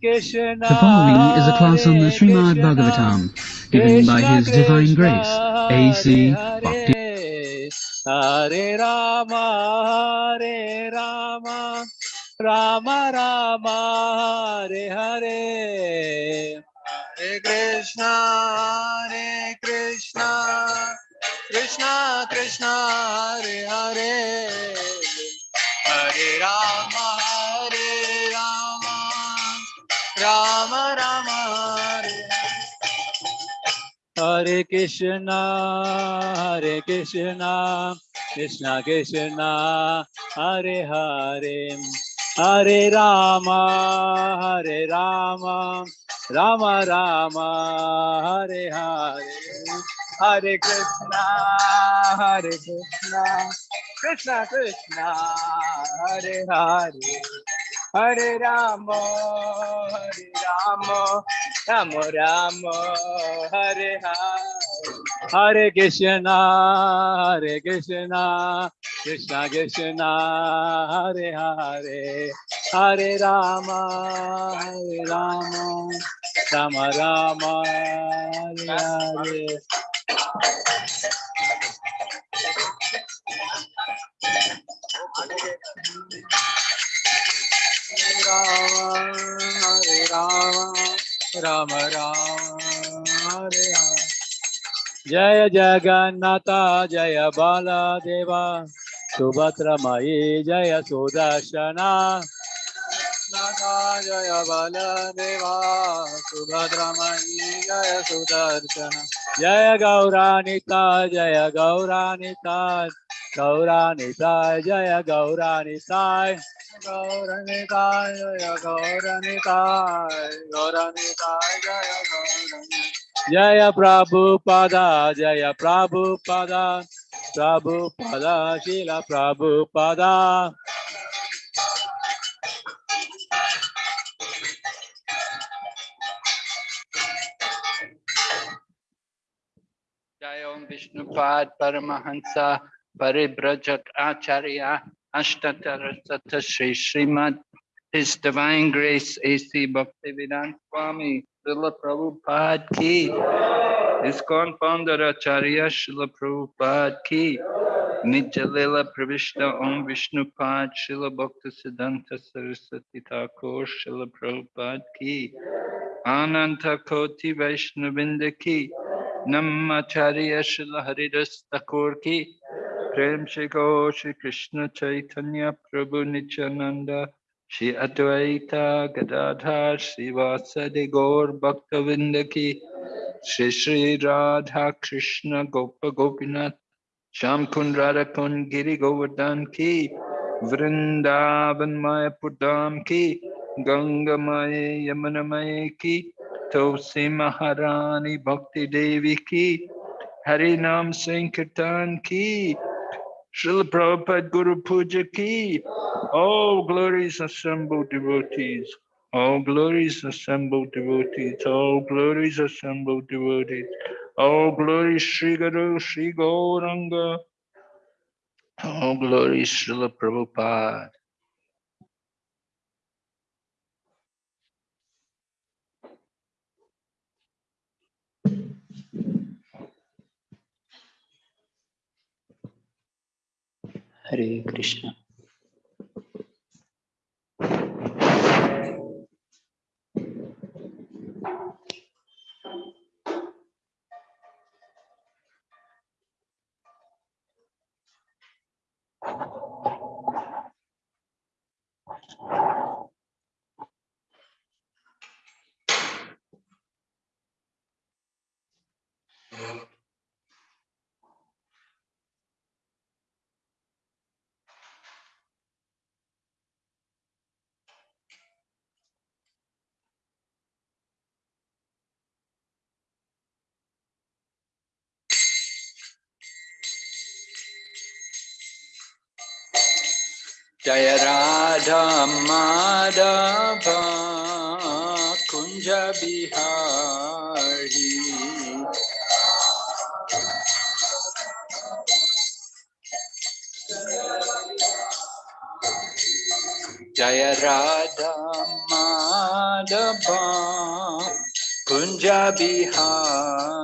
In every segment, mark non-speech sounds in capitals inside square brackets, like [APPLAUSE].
The following is a class on the Srimad Bhagavatam, given by His Divine Grace, A.C. Bhakti. Hare Rama, Hare Rama, Rama Rama, Hare Hare. Hare Krishna, Hare Krishna, Krishna Krishna, Hare Hare, Hare Rama, Hare Rama, Rama Rama, Hare Hare Krishna, Hare Krishna, Krishna Krishna, Hare Hare, Hare Rama, Hare Rama, Rama Rama, Hare Hare, Hare Krishna, Hare Krishna, Krishna Krishna, Hare Hare. Hare Rama, Hare Rama, Rama Rama, Hare Hare. Hare Krishna, Hare Krishna, Krishna Krishna, Hare Hare. Hare Rama, Hare Rama, Rama Rama, Hare Hare. Rama, Hare Rama, Rama Rama, Hare Hare. Jai Jagannatha Jai Bala Deva सुभद्रमयी Jai Sudarshana. Nata Jaya Baladeva, Subhadra Mai, Jaya Sudarshana. Jaya Gauranita, Jaya Gauranita, Gauranita, Jaya Gauranita. Gauranitai, Jaya Gauranitai, Gauranitai, Jaya Gauranitai. Jaya Prabhupada, Jaya Prabhupada, Prabhupada, Vishnupad Paramahansa Paribrajak Acharya Ashtatarasata Sri Srimad His Divine Grace A.C. Bhaktivedanta Swami Srila Prabhupada Ki ISKCON Founder Acharya Srila Prabhupada Ki Nitya Lila Pravishta Om Vishnupad Srila Bhakta Siddhanta Saraswati Thakur Srila Prabhupada Ki Ananta Koti Vaishnavinda Ki Namacharya Srila Haridas Thakur Ki Prem Shri Shri Krishna Chaitanya Prabhu Nityananda Shri Advaita Gadadhar Shri Vasadi Gaur Bhaktavinda Ki Shri Shri Radha Krishna Gopa Gopinath Sham Kund Radha Giri Govardhan Ki Vrindavan Maya Pudam Ki Ganga Maya Yamuna Maya Ki Tulsi Maharani Bhakti Devi Ki Hari Nam Sankirtan Ki Srila Prabhupada Guru Puja Ki All glories assembled devotees all glories assembled devotees, all glories assembled devotees, all glories Sri Guru, Sri Gauranga, all glories Srila Prabhupada. Hare Krishna. Jaya Radha Madhava Kunja Bihari Jaya Radha Madhava Kunja Bihari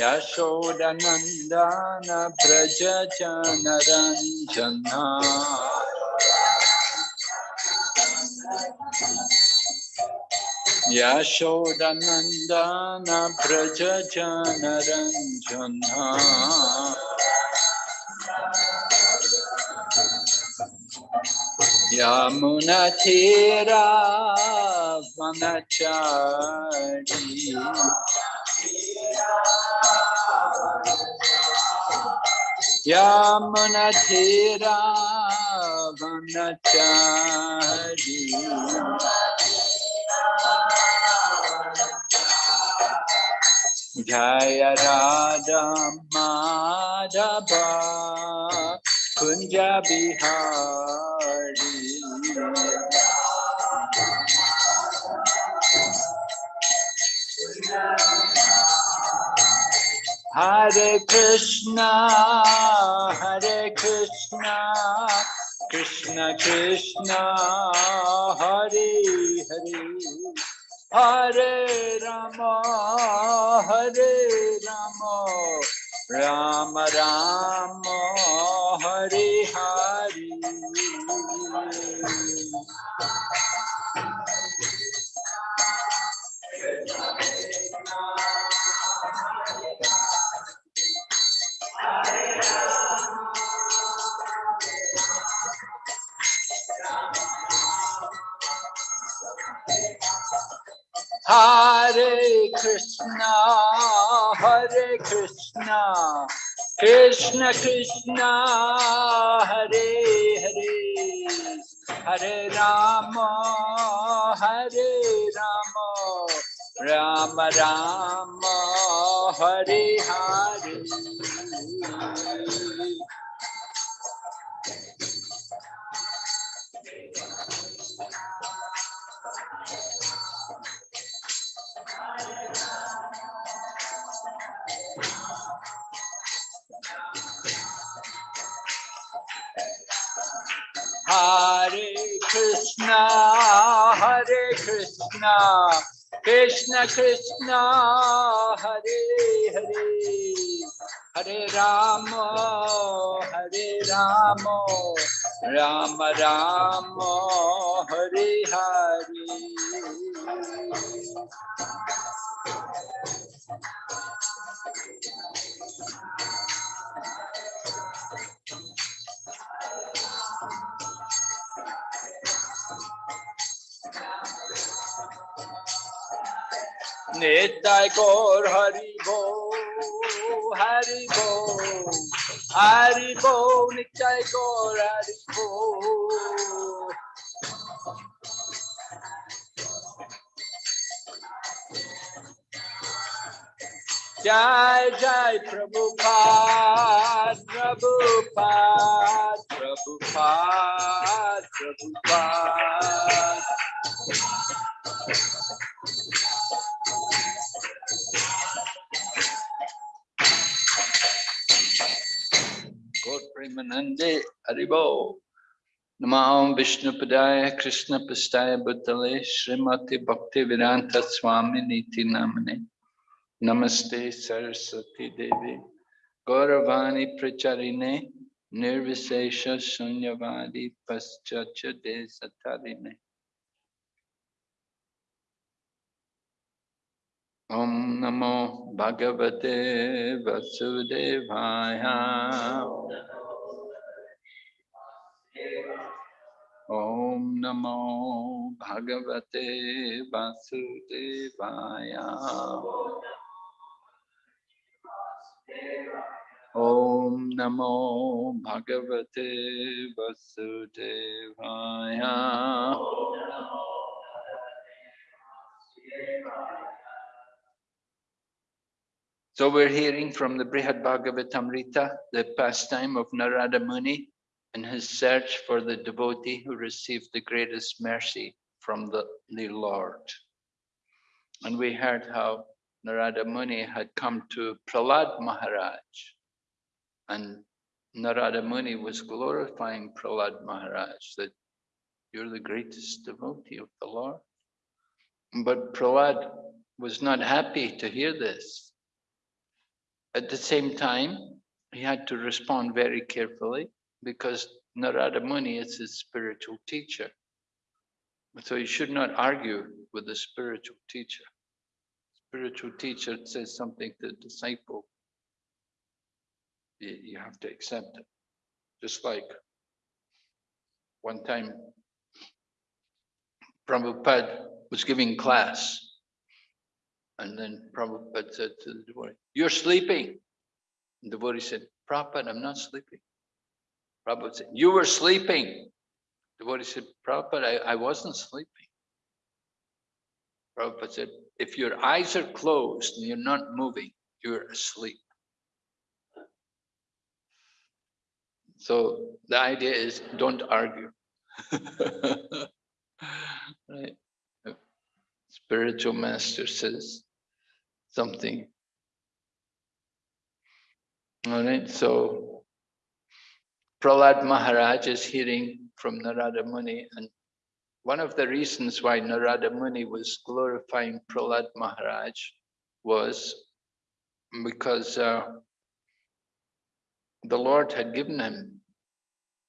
Yashodanandana Braja Janaranjana Yashodanandana Braja Janaranjana Yamunatira Vanachari Yamunatira Vanachari Jaya Radha Madhava Kunja Bihari Hare Krishna, Hare Krishna, Krishna Krishna, Hare Hare, Hare Rama, Hare Rama, Rama Rama, Hare Hare. Hare Krishna, Hare Krishna, Krishna Krishna, Hare Hare, Hare Rama, Hare Rama, Rama Rama, Hare Hare. Hare Krishna, Hare Krishna, Krishna Krishna, Hare Hare, Hare Rama, Hare Rama, Rama Rama, Hare Hare. Nitai Gaur Hari Bo, Hari Bo, Hari Bo, Nitai Gaur Hari Bo. Jai Jai Prabhupada, Prabhupada, Prabhupada, Prabhupada. Gaur Premanande Haribo. Namah Vishnu Padaya Krishna Pastaya Bhutale Srimati Bhakti Vedanta Swami Niti Namane Namaste Saraswati Devi Gauravani Pracharine Nirvisesha Sunyavadi Paschacha Desatarine Om Namo Bhagavate Vasudevaya Om Namo Bhagavate Vasudevaya. Om Namo Bhagavate Vasudevaya. So we're hearing from the Brihad Bhagavatamrita, the pastime of Narada Muni in his search for the devotee who received the greatest mercy from the, the Lord. And we heard how Narada Muni had come to Prahlad Maharaj. And Narada Muni was glorifying Prahlad Maharaj that you're the greatest devotee of the Lord. But Prahlad was not happy to hear this. At the same time, he had to respond very carefully because Narada Muni is his spiritual teacher. So you should not argue with the spiritual teacher. Spiritual teacher says something to the disciple, you, have to accept it. Just like one time Prabhupada was giving class and then Prabhupada said to the devotee, you're sleeping. The devotee said, Prabhupada, I'm not sleeping. Prabhupada said, you were sleeping. The devotee said, Prabhupada, I, I wasn't sleeping. Prabhupada said, if your eyes are closed and you're not moving, you're asleep. So the idea is don't argue. [LAUGHS] right? Spiritual master says something. All right, so Prahlad Maharaj is hearing from Narada Muni, and one of the reasons why Narada Muni was glorifying Prahlad Maharaj was because uh, the Lord had given him,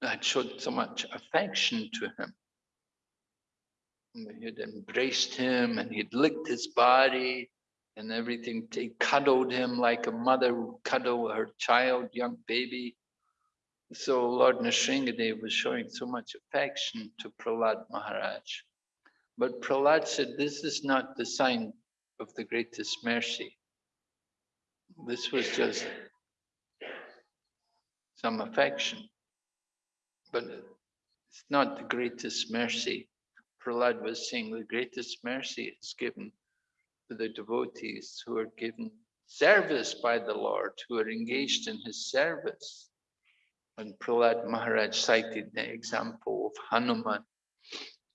had showed so much affection to him. He had embraced him and he'd licked his body and everything. He cuddled him like a mother would cuddle her child, young baby. So Lord Nrsingadev was showing so much affection to Prahlad Maharaj. But Prahlad said, this is not the sign of the greatest mercy. This was just some affection, but it's not the greatest mercy. Prahlad was saying the greatest mercy is given to the devotees who are given service by the Lord, who are engaged in his service. And Prahlad Maharaj cited the example of Hanuman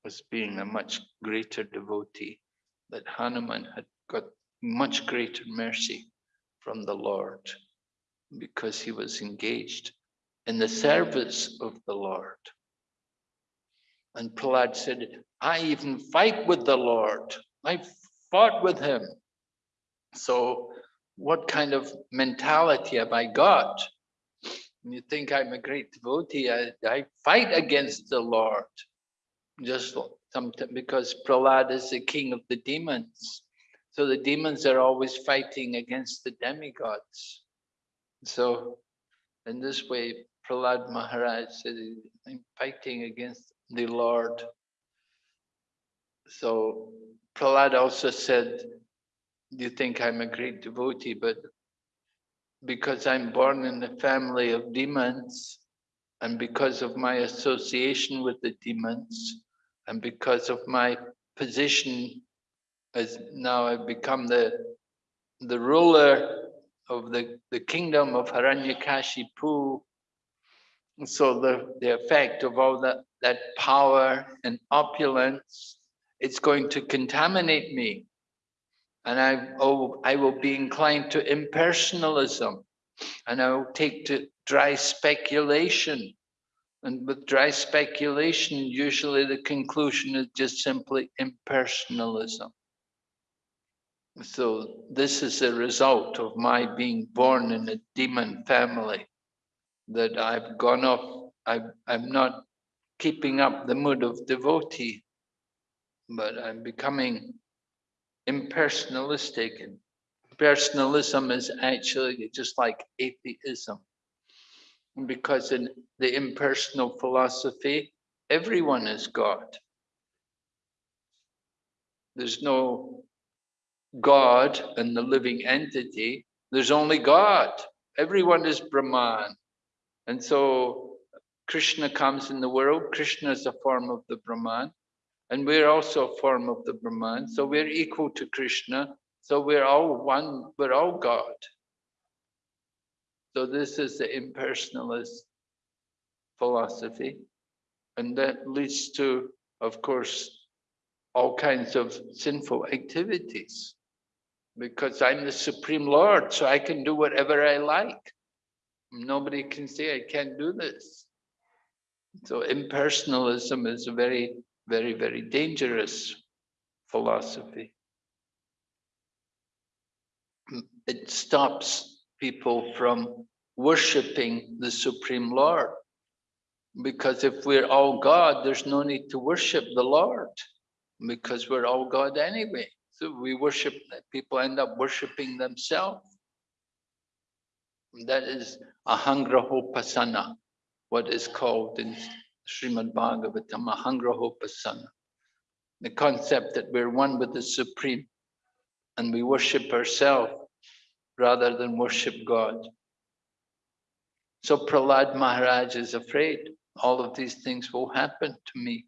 as being a much greater devotee, that Hanuman had got much greater mercy from the Lord because he was engaged in the service of the Lord. And Prahlad said, I even fight with the Lord. I fought with him. So what kind of mentality have I got? You think I'm a great devotee, I, I fight against the Lord. Just because Prahlad is the king of the demons. So the demons are always fighting against the demigods. So in this way, Prahlad Maharaj said, I'm fighting against the Lord. So Prahlad also said, you think I'm a great devotee, but because I'm born in a family of demons, and because of my association with the demons, and because of my position as now I've become the the ruler of the, the kingdom of Hiranyakashipu. So the, the effect of all that, that power and opulence, it's going to contaminate me. And I, oh, I will be inclined to impersonalism and I will take to dry speculation. And with dry speculation, usually the conclusion is just simply impersonalism. So this is a result of my being born in a demon family, that I've gone off, I, I'm not keeping up the mood of devotee, but I'm becoming impersonalistic. And personalism is actually just like atheism. Because in the impersonal philosophy, everyone is God. There's no God and the living entity. There's only God. Everyone is Brahman. And so Krishna comes in the world. Krishna is a form of the Brahman. And we're also a form of the Brahman. So we're equal to Krishna. So we're all one, we're all God. So this is the impersonalist philosophy. And that leads to, of course, all kinds of sinful activities. Because I'm the Supreme Lord, so I can do whatever I like. Nobody can say I can't do this. So impersonalism is a very, very, very dangerous philosophy. It stops people from worshipping the Supreme Lord. Because if we're all God, there's no need to worship the Lord because we're all God anyway. So we worship, people end up worshipping themselves. That is ahangrahopasana, what is called in Srimad Bhagavatam, ahangrahopasana. The concept that we're one with the Supreme and we worship ourselves rather than worship God. So Prahlad Maharaj is afraid all of these things will happen to me.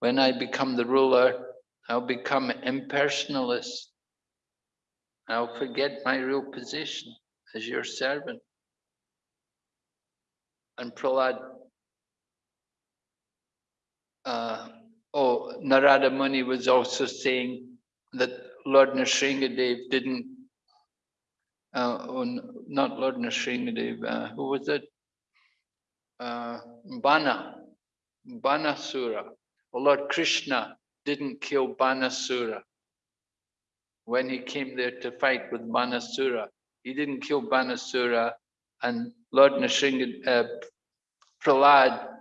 When I become the ruler, I'll become impersonalist. I'll forget my real position as your servant. And Prahlad, uh, oh, Narada Muni was also saying that Lord Nrsingadev didn't, uh, oh, not Lord Nrsingadev, uh, who was it? Uh, Bana, Banasura. Well, Lord Krishna didn't kill Banasura. When he came there to fight with Banasura, he didn't kill Banasura and Lord Nrsinga, uh, Prahlad,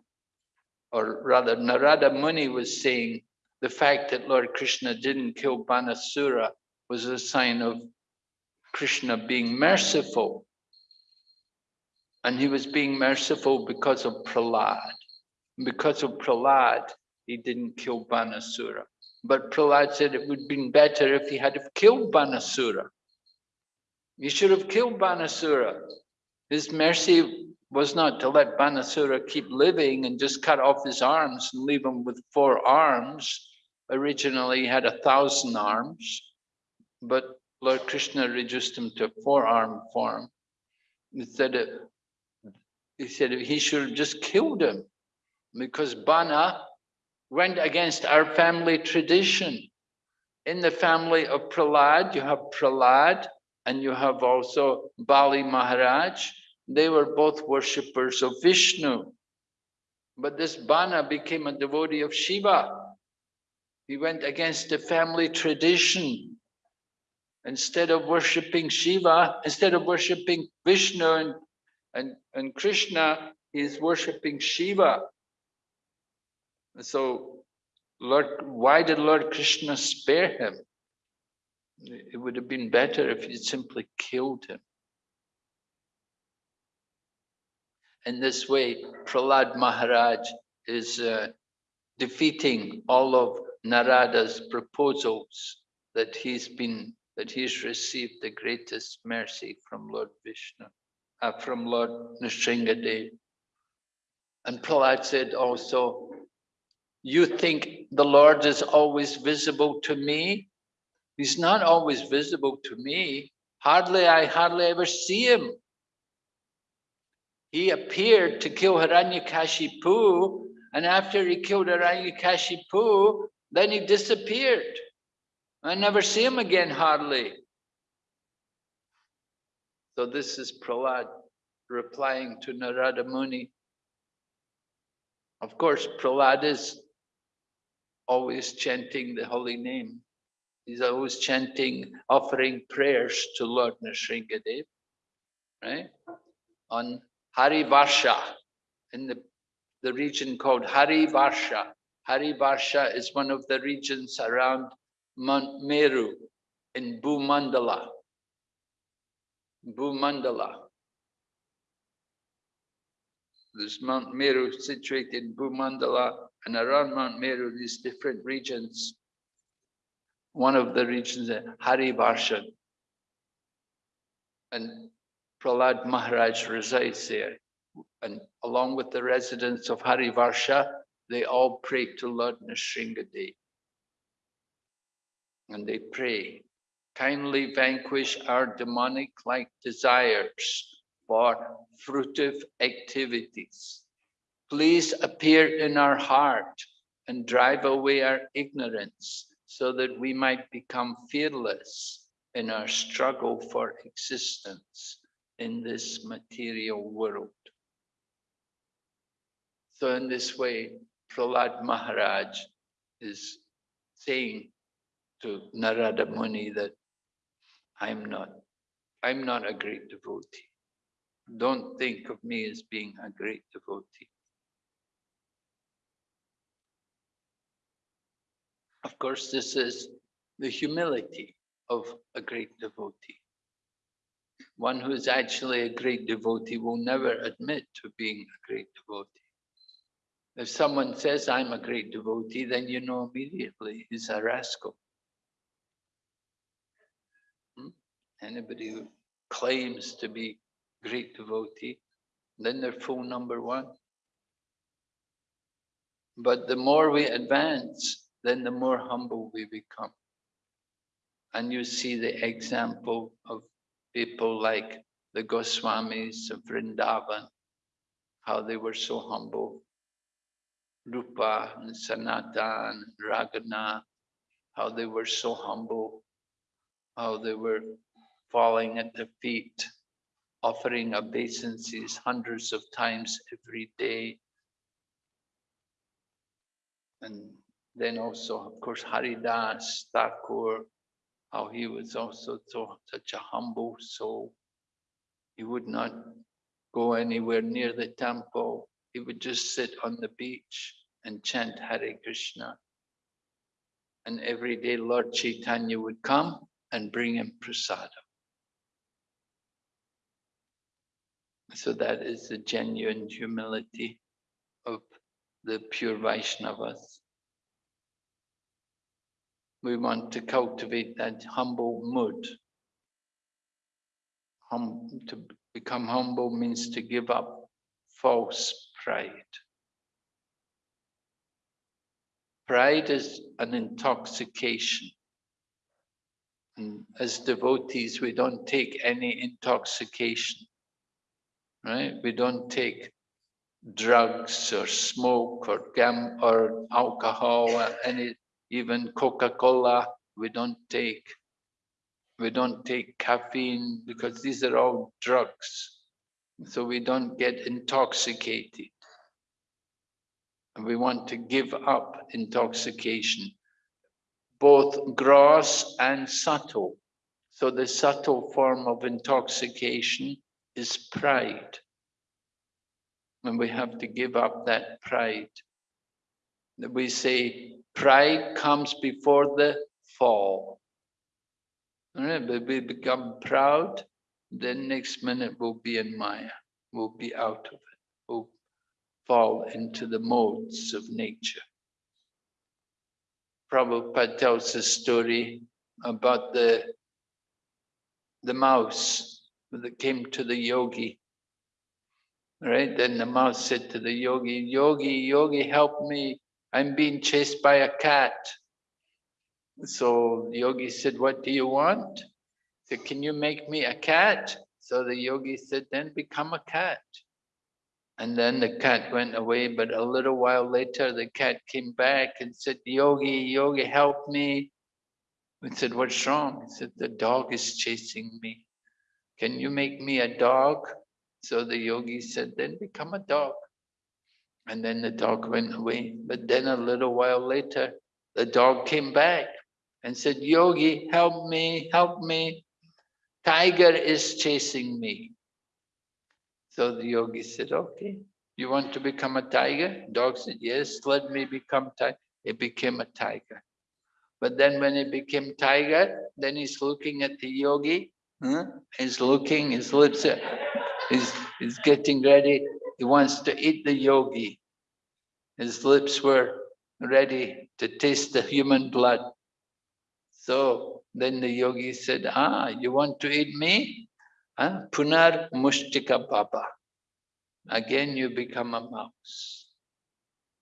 or rather Narada Muni was saying the fact that Lord Krishna didn't kill Banasura was a sign of Krishna being merciful. And he was being merciful because of Prahlad. Because of Prahlad, he didn't kill Banasura. But Prahlad said it would have been better if he had have killed Banasura. He should have killed Banasura. His mercy was not to let Banasura keep living and just cut off his arms and leave him with four arms. Originally, he had a thousand arms, but Lord Krishna reduced him to a four-arm form. He said, he said he should have just killed him because Bana went against our family tradition. In the family of Prahlad, you have Prahlad and you have also Bali Maharaj. They were both worshippers of Vishnu. But this Bana became a devotee of Shiva. He went against the family tradition. Instead of worshipping Shiva, instead of worshipping Vishnu and, and, and Krishna, he's worshipping Shiva. So, Lord, why did Lord Krishna spare him? It would have been better if he simply killed him. In this way, Prahlad Maharaj is uh, defeating all of Narada's proposals that he's been that he's received the greatest mercy from Lord Vishnu, uh, from Lord Nrsingadev. And Prahlad said also, you think the Lord is always visible to me? He's not always visible to me. Hardly, I hardly ever see him. He appeared to kill Hiranyakashipu, and after he killed Hiranyakashipu, then he disappeared. I never see him again, hardly. So this is Prahlad replying to Narada Muni. Of course, Prahlad is always chanting the holy name. He's always chanting, offering prayers to Lord Nrsingadev, right? On Hari Varsha, in the, the region called Hari Varsha. Hari Varsha is one of the regions around Mount Meru in Bhumandala. Bhumandala. There's Mount Meru situated in Bhumandala and around Mount Meru, these different regions. One of the regions, is Harivarsha. And Prahlad Maharaj resides there. And along with the residents of Harivarsha, they all pray to Lord Nrsingadev. And they pray, kindly vanquish our demonic-like desires for fruitive activities. Please appear in our heart and drive away our ignorance so that we might become fearless in our struggle for existence in this material world. So in this way, Prahlad Maharaj is saying to Narada Muni that I'm not, I'm not a great devotee. Don't think of me as being a great devotee. Of course, this is the humility of a great devotee. One who is actually a great devotee will never admit to being a great devotee. If someone says, I'm a great devotee, then you know immediately he's a rascal. Hmm? Anybody who claims to be great devotee, then they're full number one. But the more we advance, then the more humble we become. And you see the example of people like the Goswamis of Vrindavan, how they were so humble. Rupa and Sanatan and how they were so humble, how they were falling at the feet, offering obeisances hundreds of times every day. And then also, of course, Haridas Thakur, how he was also so, such a humble soul. He would not go anywhere near the temple. He would just sit on the beach and chant Hare Krishna. And every day Lord Chaitanya would come and bring him prasadam. So that is the genuine humility of the pure Vaishnavas. We want to cultivate that humble mood. Hum, to become humble means to give up false pride. Pride is an intoxication. And as devotees, we don't take any intoxication, right? We don't take drugs or smoke or gam or alcohol or any even Coca-Cola, we don't take. We don't take caffeine because these are all drugs. So we don't get intoxicated. And we want to give up intoxication, both gross and subtle. So the subtle form of intoxication is pride. And we have to give up that pride. We say pride comes before the fall. Right? But we become proud, then next minute we'll be in Maya, we'll be out of it, we'll fall into the modes of nature. Prabhupada tells a story about the, the mouse that came to the yogi. Right? Then the mouse said to the yogi, Yogi, Yogi, help me. I'm being chased by a cat. So the yogi said, what do you want? He said, can you make me a cat? So the yogi said, then become a cat. And then the cat went away, but a little while later, the cat came back and said, Yogi, Yogi, help me. We said, what's wrong? He said, the dog is chasing me. Can you make me a dog? So the yogi said, then become a dog. And then the dog went away. But then a little while later, the dog came back and said, Yogi, help me, help me. Tiger is chasing me. So the yogi said, okay, you want to become a tiger? Dog said, yes, let me become tiger. It became a tiger. But then when it became tiger, then he's looking at the yogi. Huh? He's looking, his lips are, he's, he's getting ready he wants to eat the yogi. His lips were ready to taste the human blood. So then the yogi said, ah, you want to eat me? Huh? Punar Mushiko Bhava. Again, you become a mouse.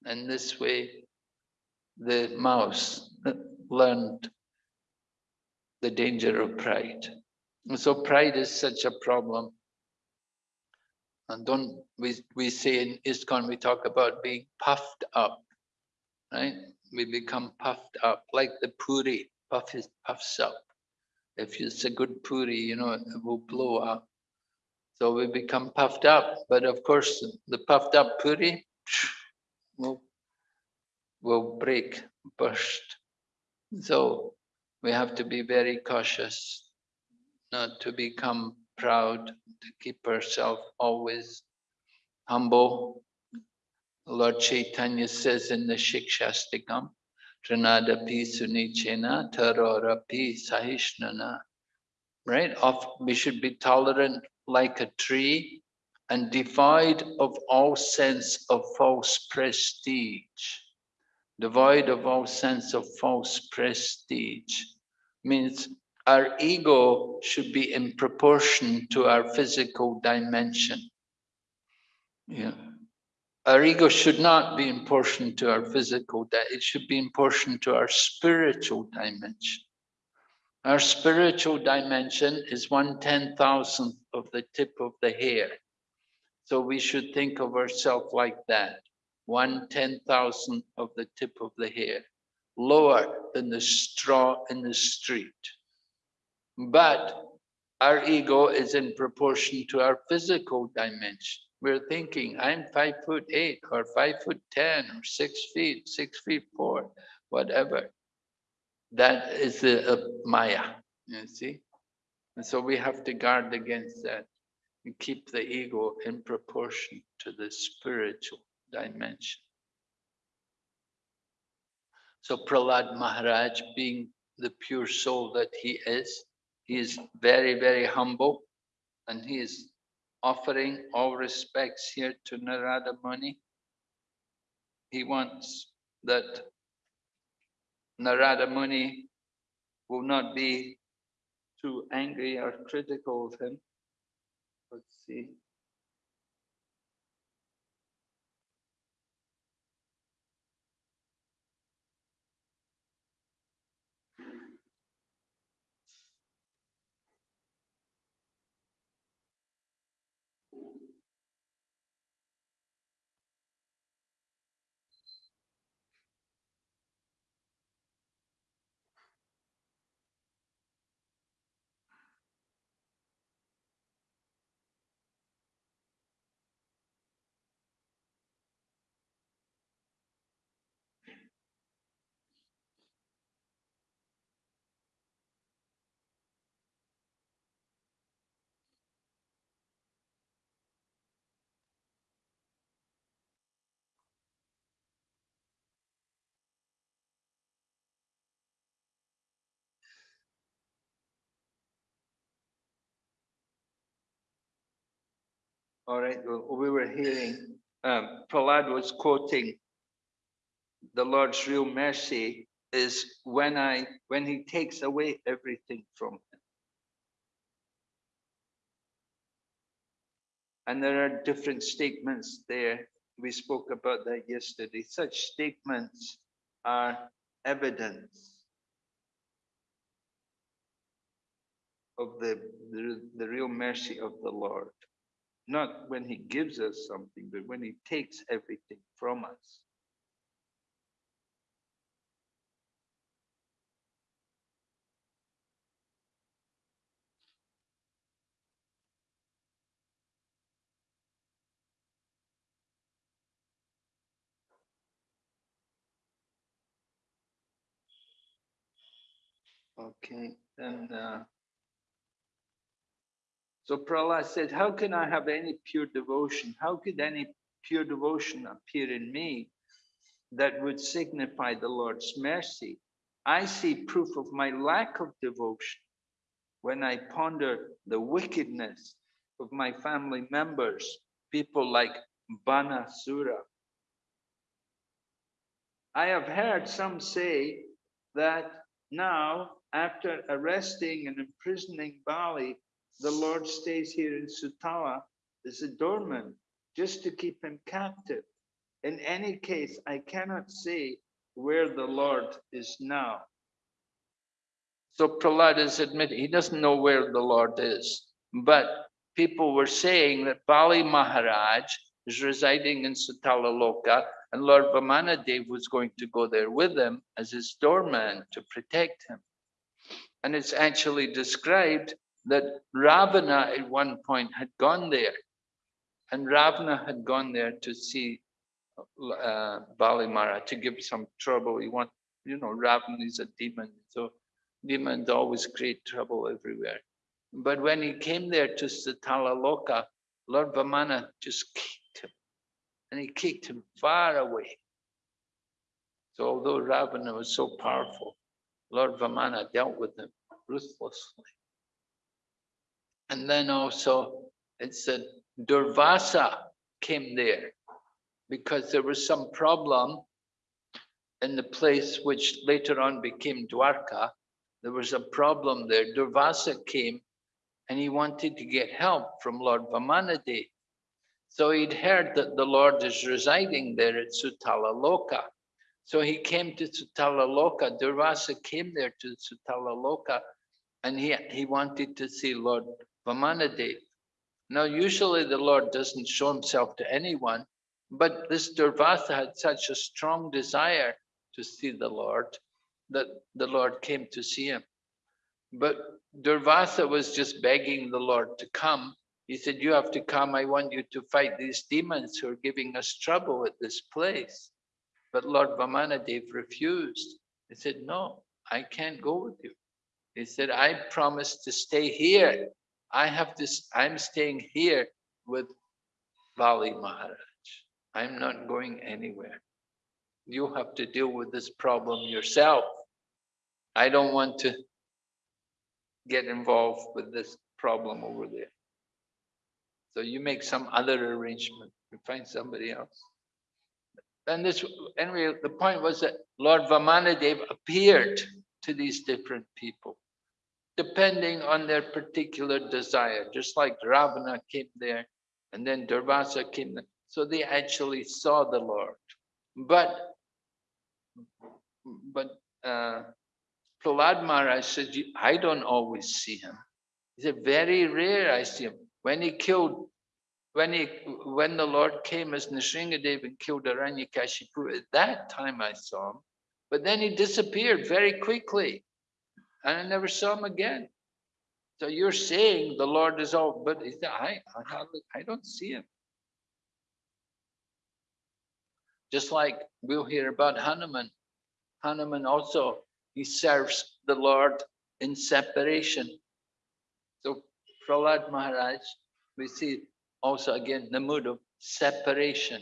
And this way, the mouse learned the danger of pride. And so pride is such a problem. And don't we we say in ISKCON we talk about being puffed up, right? We become puffed up like the puri puff is puffs up. If it's a good puri, you know, it will blow up. So we become puffed up, but of course the puffed up puri [SNIFFS] will will break, burst. So we have to be very cautious not to become proud, to keep herself always humble. Lord Chaitanya says in the Shikshashtakam, Tranadapi Sunichena Tarorapi Sahishnuna. Right? Of, we should be tolerant like a tree and devoid of all sense of false prestige. Devoid of all sense of false prestige means our ego should be in proportion to our physical dimension. Yeah. Our ego should not be in proportion to our physical, it should be in proportion to our spiritual dimension. Our spiritual dimension is one ten thousandth of the tip of the hair. So we should think of ourselves like that, one ten thousandth of the tip of the hair, lower than the straw in the street. But our ego is in proportion to our physical dimension. We're thinking, I'm five foot eight or five foot 10 or six feet, six feet four, whatever. That is the Maya, you see? And so we have to guard against that and keep the ego in proportion to the spiritual dimension. So Prahlad Maharaj, being the pure soul that he is, he is very, very humble and he is offering all respects here to Narada Muni. He wants that Narada Muni will not be too angry or critical of him. Let's see. All right, well, we were hearing, um, Prahlad was quoting the Lord's real mercy is when I, when he takes away everything from him. And there are different statements there. We spoke about that yesterday. Such statements are evidence of the, the, the real mercy of the Lord not when he gives us something, but when he takes everything from us. Okay, then uh, so Prahlad said, how can I have any pure devotion? How could any pure devotion appear in me that would signify the Lord's mercy? I see proof of my lack of devotion when I ponder the wickedness of my family members, people like Banasura. I have heard some say that now, after arresting and imprisoning Bali, the Lord stays here in Sutala as a doorman just to keep him captive. In any case, I cannot say where the Lord is now. So Prahlad is admitting he doesn't know where the Lord is, but people were saying that Bali Maharaj is residing in Sutala Loka and Lord Vamanadev was going to go there with him as his doorman to protect him. And it's actually described that Ravana at one point had gone there and Ravana had gone there to see uh, Bali Maharaj to give some trouble. He want, you know, Ravana is a demon, so demons always create trouble everywhere. But when he came there to Sutala Loka, Lord Vamana just kicked him, and he kicked him far away. So although Ravana was so powerful, Lord Vamana dealt with him ruthlessly. And then also it said Durvasa came there because there was some problem in the place which later on became Dwarka. There was a problem there. Durvasa came and he wanted to get help from Lord Vamanadev. So he'd heard that the Lord is residing there at Sutala Loka. So he came to Sutala Loka. Durvasa came there to Sutala Loka and he, he wanted to see Lord Vamanadev. Now, usually the Lord doesn't show himself to anyone, but this Durvasa had such a strong desire to see the Lord that the Lord came to see him. But Durvasa was just begging the Lord to come. He said, you have to come. I want you to fight these demons who are giving us trouble at this place. But Lord Vamanadev refused. He said, no, I can't go with you. He said, I promised to stay here. I have this, I'm staying here with Bali Maharaj. I'm not going anywhere. You have to deal with this problem yourself. I don't want to get involved with this problem over there. So you make some other arrangement, you find somebody else. And this, anyway, the point was that Lord Vamanadev appeared to these different people, depending on their particular desire, just like Ravana came there, and then Durvasa came there. So they actually saw the Lord. But, but uh, Prahlad Maharaj said, I don't always see him. He said, very rare I see him. When he killed, when he, when the Lord came as Nrsingadev and killed Hiranyakashipu, at that time I saw him. But then he disappeared very quickly and I never saw him again. So you're saying the Lord is all, but I, I, I don't see him. Just like we'll hear about Hanuman. Hanuman also, he serves the Lord in separation. So Prahlad Maharaj, we see also again the mood of separation,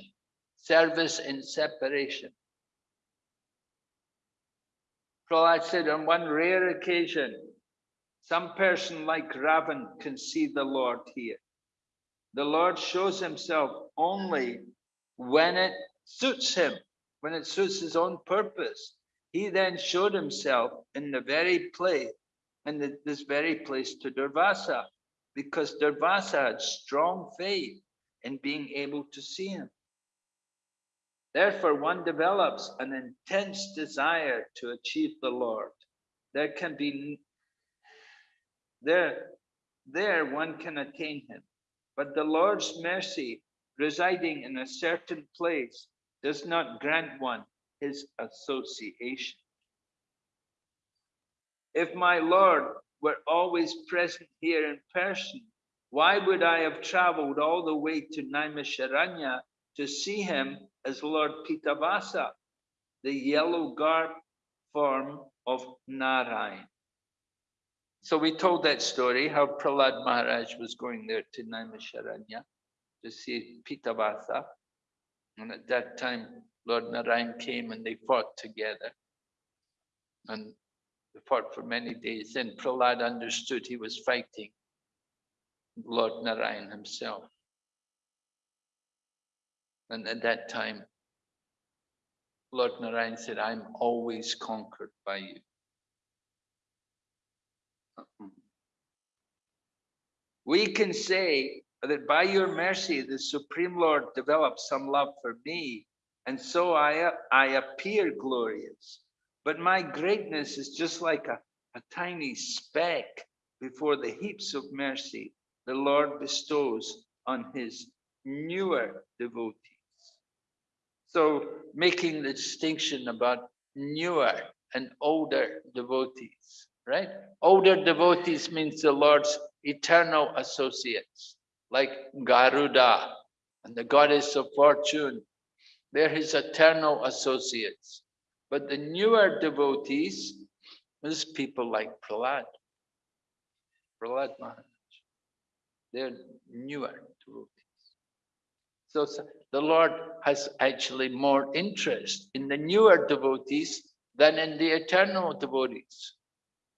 service in separation. Prahlad said on one rare occasion, some person like Ravan can see the Lord here. The Lord shows himself only when it suits him, when it suits his own purpose. He then showed himself in the very place, in the, this very place to Durvasa, because Durvasa had strong faith in being able to see him. Therefore, one develops an intense desire to achieve the Lord. There can be, there, there one can attain him. But the Lord's mercy residing in a certain place does not grant one his association. If my Lord were always present here in person, why would I have traveled all the way to Naimisharanya to see him as Lord Pitavasa, the yellow garb form of Narayan? So we told that story, how Prahlad Maharaj was going there to Naimisharanya to see Pitavasa. And at that time, Lord Narayan came and they fought together. And they fought for many days. Then Prahlad understood he was fighting Lord Narayan himself. And at that time, Lord Narayan said, I'm always conquered by you. Uh-uh. We can say that by your mercy, the Supreme Lord developed some love for me, and so I, I appear glorious. But my greatness is just like a, a tiny speck before the heaps of mercy the Lord bestows on his newer devotees. So making the distinction about newer and older devotees, right? Older devotees means the Lord's eternal associates, like Garuda and the goddess of fortune. They're his eternal associates. But the newer devotees is people like Prahlad. Prahlad Maharaj. They're newer devotees. So the Lord has actually more interest in the newer devotees than in the eternal devotees.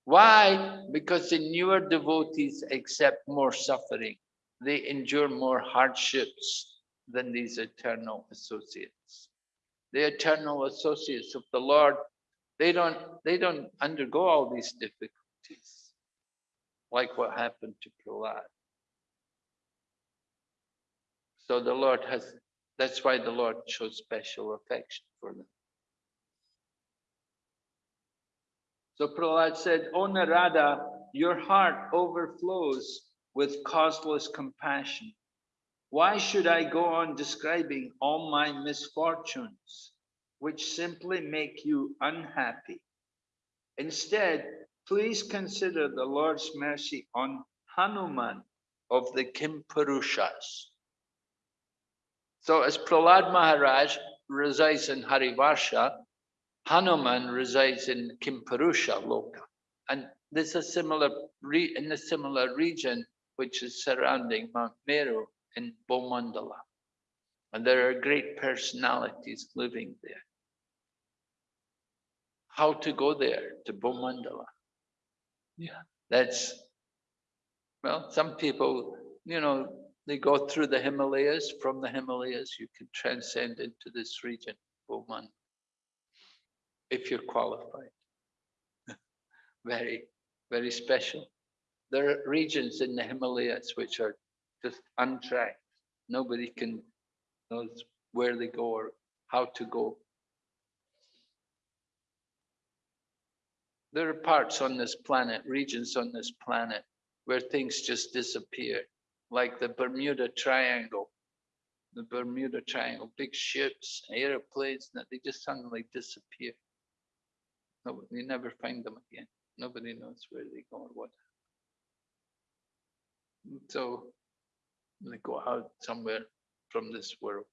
Why? Because the newer devotees accept more suffering. They endure more hardships than these eternal associates. The eternal associates of the Lord, they don't, they don't undergo all these difficulties, like what happened to Prahlad. So the Lord has, that's why the Lord shows special affection for them. So Prahlad said, O Narada, your heart overflows with causeless compassion. Why should I go on describing all my misfortunes, which simply make you unhappy? Instead, please consider the Lord's mercy on Hanuman of the Kimpurushas. So as Prahlad Maharaj resides in Harivarsha, Hanuman resides in Kimpurusha Loka. And this is similar in a similar region which is surrounding Mount Meru in Bhumandala. And there are great personalities living there. How to go there to Bhumandala? Yeah, that's, well, some people, you know, they go through the Himalayas. From the Himalayas, you can transcend into this region, Oman, if you're qualified. [LAUGHS] very, very special. There are regions in the Himalayas which are just untracked. Nobody can knows where they go or how to go. There are parts on this planet, regions on this planet, where things just disappear like the Bermuda Triangle. The Bermuda Triangle, big ships, airplanes, they just suddenly disappear. No, you never find them again. Nobody knows where they go or what. So they go out somewhere from this world.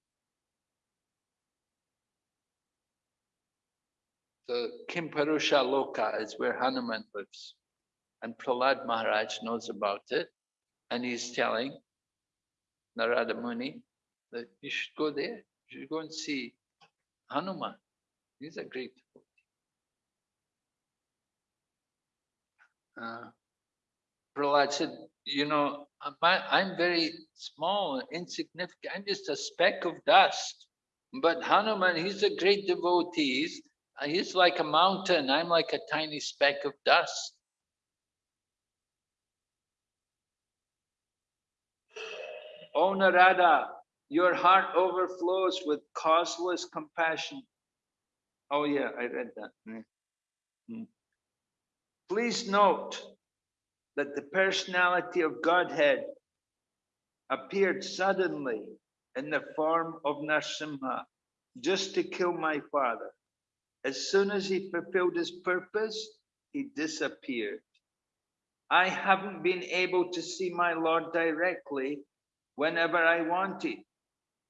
So Kimpurusha Loka is where Hanuman lives. And Prahlad Maharaj knows about it and he's telling Narada Muni that you should go there, you should go and see Hanuman. He's a great uh, Prahlad said, you know, I'm very small, insignificant. I'm just a speck of dust. But Hanuman, he's a great devotee. He's, he's like a mountain. I'm like a tiny speck of dust. O Narada, your heart overflows with causeless compassion. Oh yeah, I read that. Mm. Mm. Please note that the personality of Godhead appeared suddenly in the form of Narsimha just to kill my father. As soon as he fulfilled his purpose, he disappeared. I haven't been able to see my Lord directly whenever I wanted.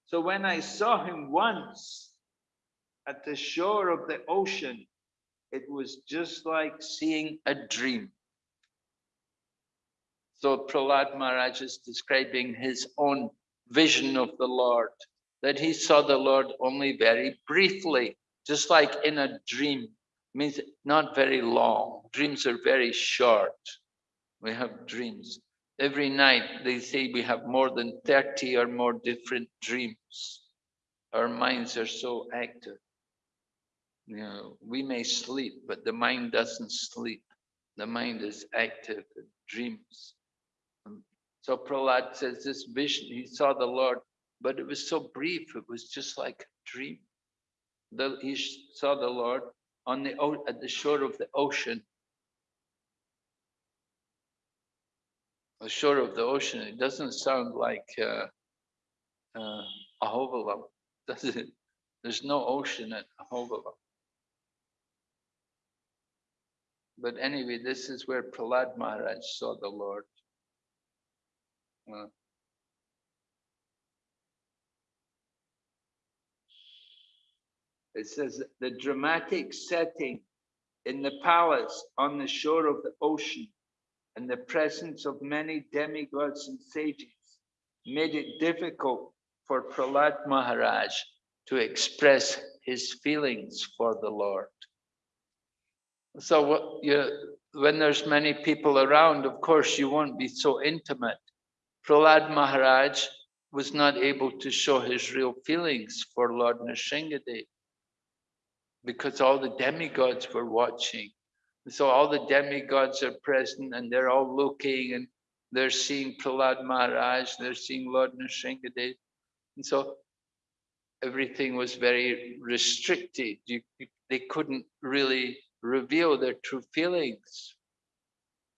So when I saw him once at the shore of the ocean, it was just like seeing a dream. So Prahlad Maharaj is describing his own vision of the Lord, that he saw the Lord only very briefly, just like in a dream, means not very long. Dreams are very short. We have dreams. Every night they say we have more than 30 or more different dreams. our minds are so active. You know, we may sleep, but the mind doesn't sleep. The mind is active, it dreams. Um, So Prahlad says this vision, he saw the Lord, but it was so brief, it was just like a dream. The, he saw the Lord on the, at the shore of the ocean. The shore of the ocean, it doesn't sound like uh, uh, Ahobilam, [LAUGHS] does it? There's no ocean at Ahobilam. But anyway, this is where Prahlad Maharaj saw the Lord. Uh, It says the dramatic setting in the palace on the shore of the ocean and the presence of many demigods and sages made it difficult for Prahlad Maharaj to express his feelings for the Lord. So you, when there's many people around, of course, you won't be so intimate. Prahlad Maharaj was not able to show his real feelings for Lord Nrsingadev because all the demigods were watching. So all the demigods are present and they're all looking and they're seeing Prahlad Maharaj, they're seeing Lord Nrsingadev. And so everything was very restricted. You, you- they couldn't really reveal their true feelings.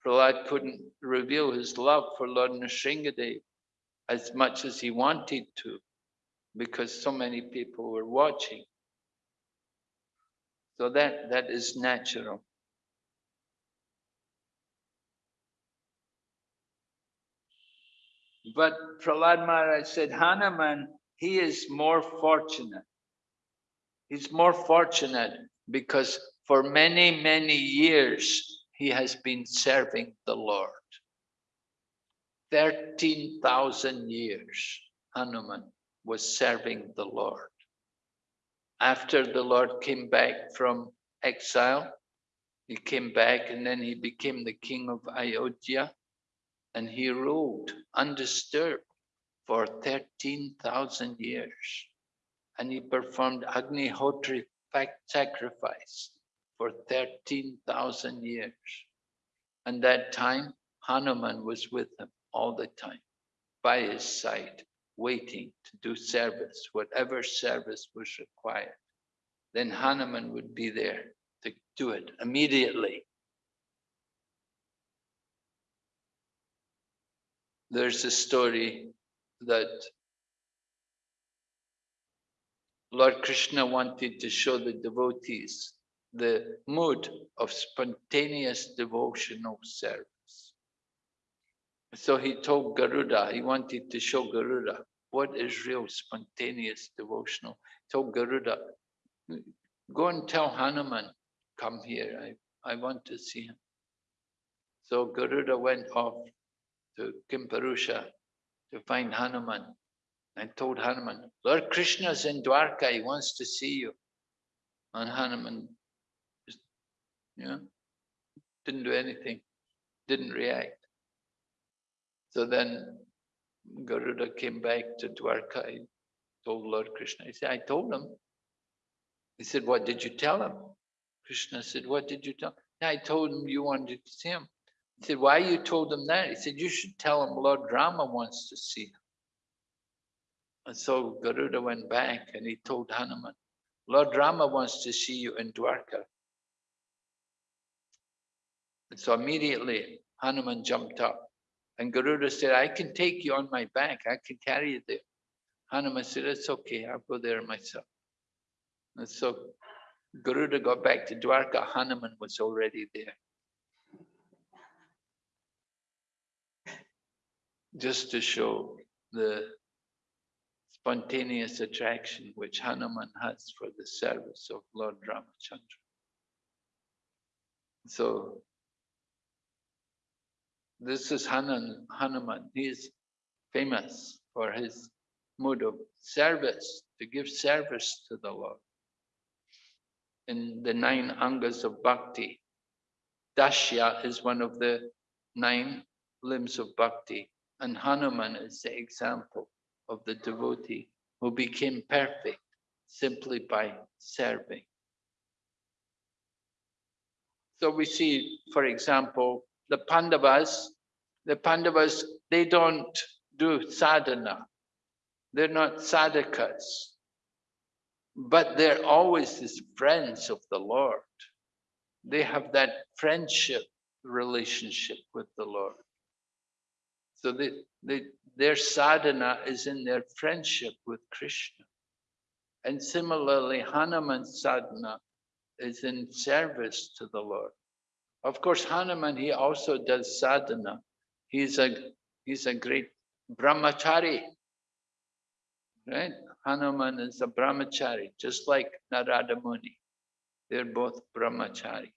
Prahlad couldn't reveal his love for Lord Nrsingadev as much as he wanted to because so many people were watching. So that, that is natural. But Prahlad Maharaj said, Hanuman, he is more fortunate. He's more fortunate because for many, many years he has been serving the Lord. 13,000 years Hanuman was serving the Lord. After the Lord came back from exile, he came back and then he became the king of Ayodhya and he ruled undisturbed for 13,000 years. And he performed Agnihotri fac- sacrifice for 13,000 years. And that time, Hanuman was with him all the time, by his side, waiting to do service, whatever service was required. Then Hanuman would be there to do it immediately. There's a story that Lord Krishna wanted to show the devotees the mood of spontaneous devotional service. So he told Garuda, he wanted to show Garuda what is real spontaneous devotional. Told Garuda, go and tell Hanuman, come here, I, I want to see him. So Garuda went off to Kimpurusha to find Hanuman and told Hanuman, Lord Krishna's in Dwarka, he wants to see you. And Hanuman just, you know, didn't do anything, didn't react. So then Garuda came back to Dwarka, he told Lord Krishna, he said, I told him. He said, what did you tell him? Krishna said, what did you tell him? I told him you wanted to see him. He said, why you told him that? He said, you should tell him Lord Rama wants to see him. And so Garuda went back and he told Hanuman, Lord Rama wants to see you in Dwarka. And so immediately Hanuman jumped up and Garuda said, I can take you on my back. I can carry you there. Hanuman said, it's okay. I'll go there myself. And so Garuda got back to Dwarka. Hanuman was already there. Just to show the spontaneous attraction which Hanuman has for the service of Lord Ramachandra. So this is Hanan, Hanuman. He is famous for his mood of service, to give service to the Lord. In the nine angas of bhakti, Dashya is one of the nine limbs of bhakti, and Hanuman is the example of the devotee who became perfect simply by serving. So we see, for example, the Pandavas, the Pandavas, they don't do sadhana. They're not sadhakas, but they're always as friends of the Lord. They have that friendship relationship with the Lord. So they, they, their sadhana is in their friendship with Krishna. And similarly, Hanuman's sadhana is in service to the Lord. Of course, Hanuman, he also does sadhana. He's a, he's a great brahmachari, right? Hanuman is a brahmachari, just like Narada Muni. They're both brahmacharis.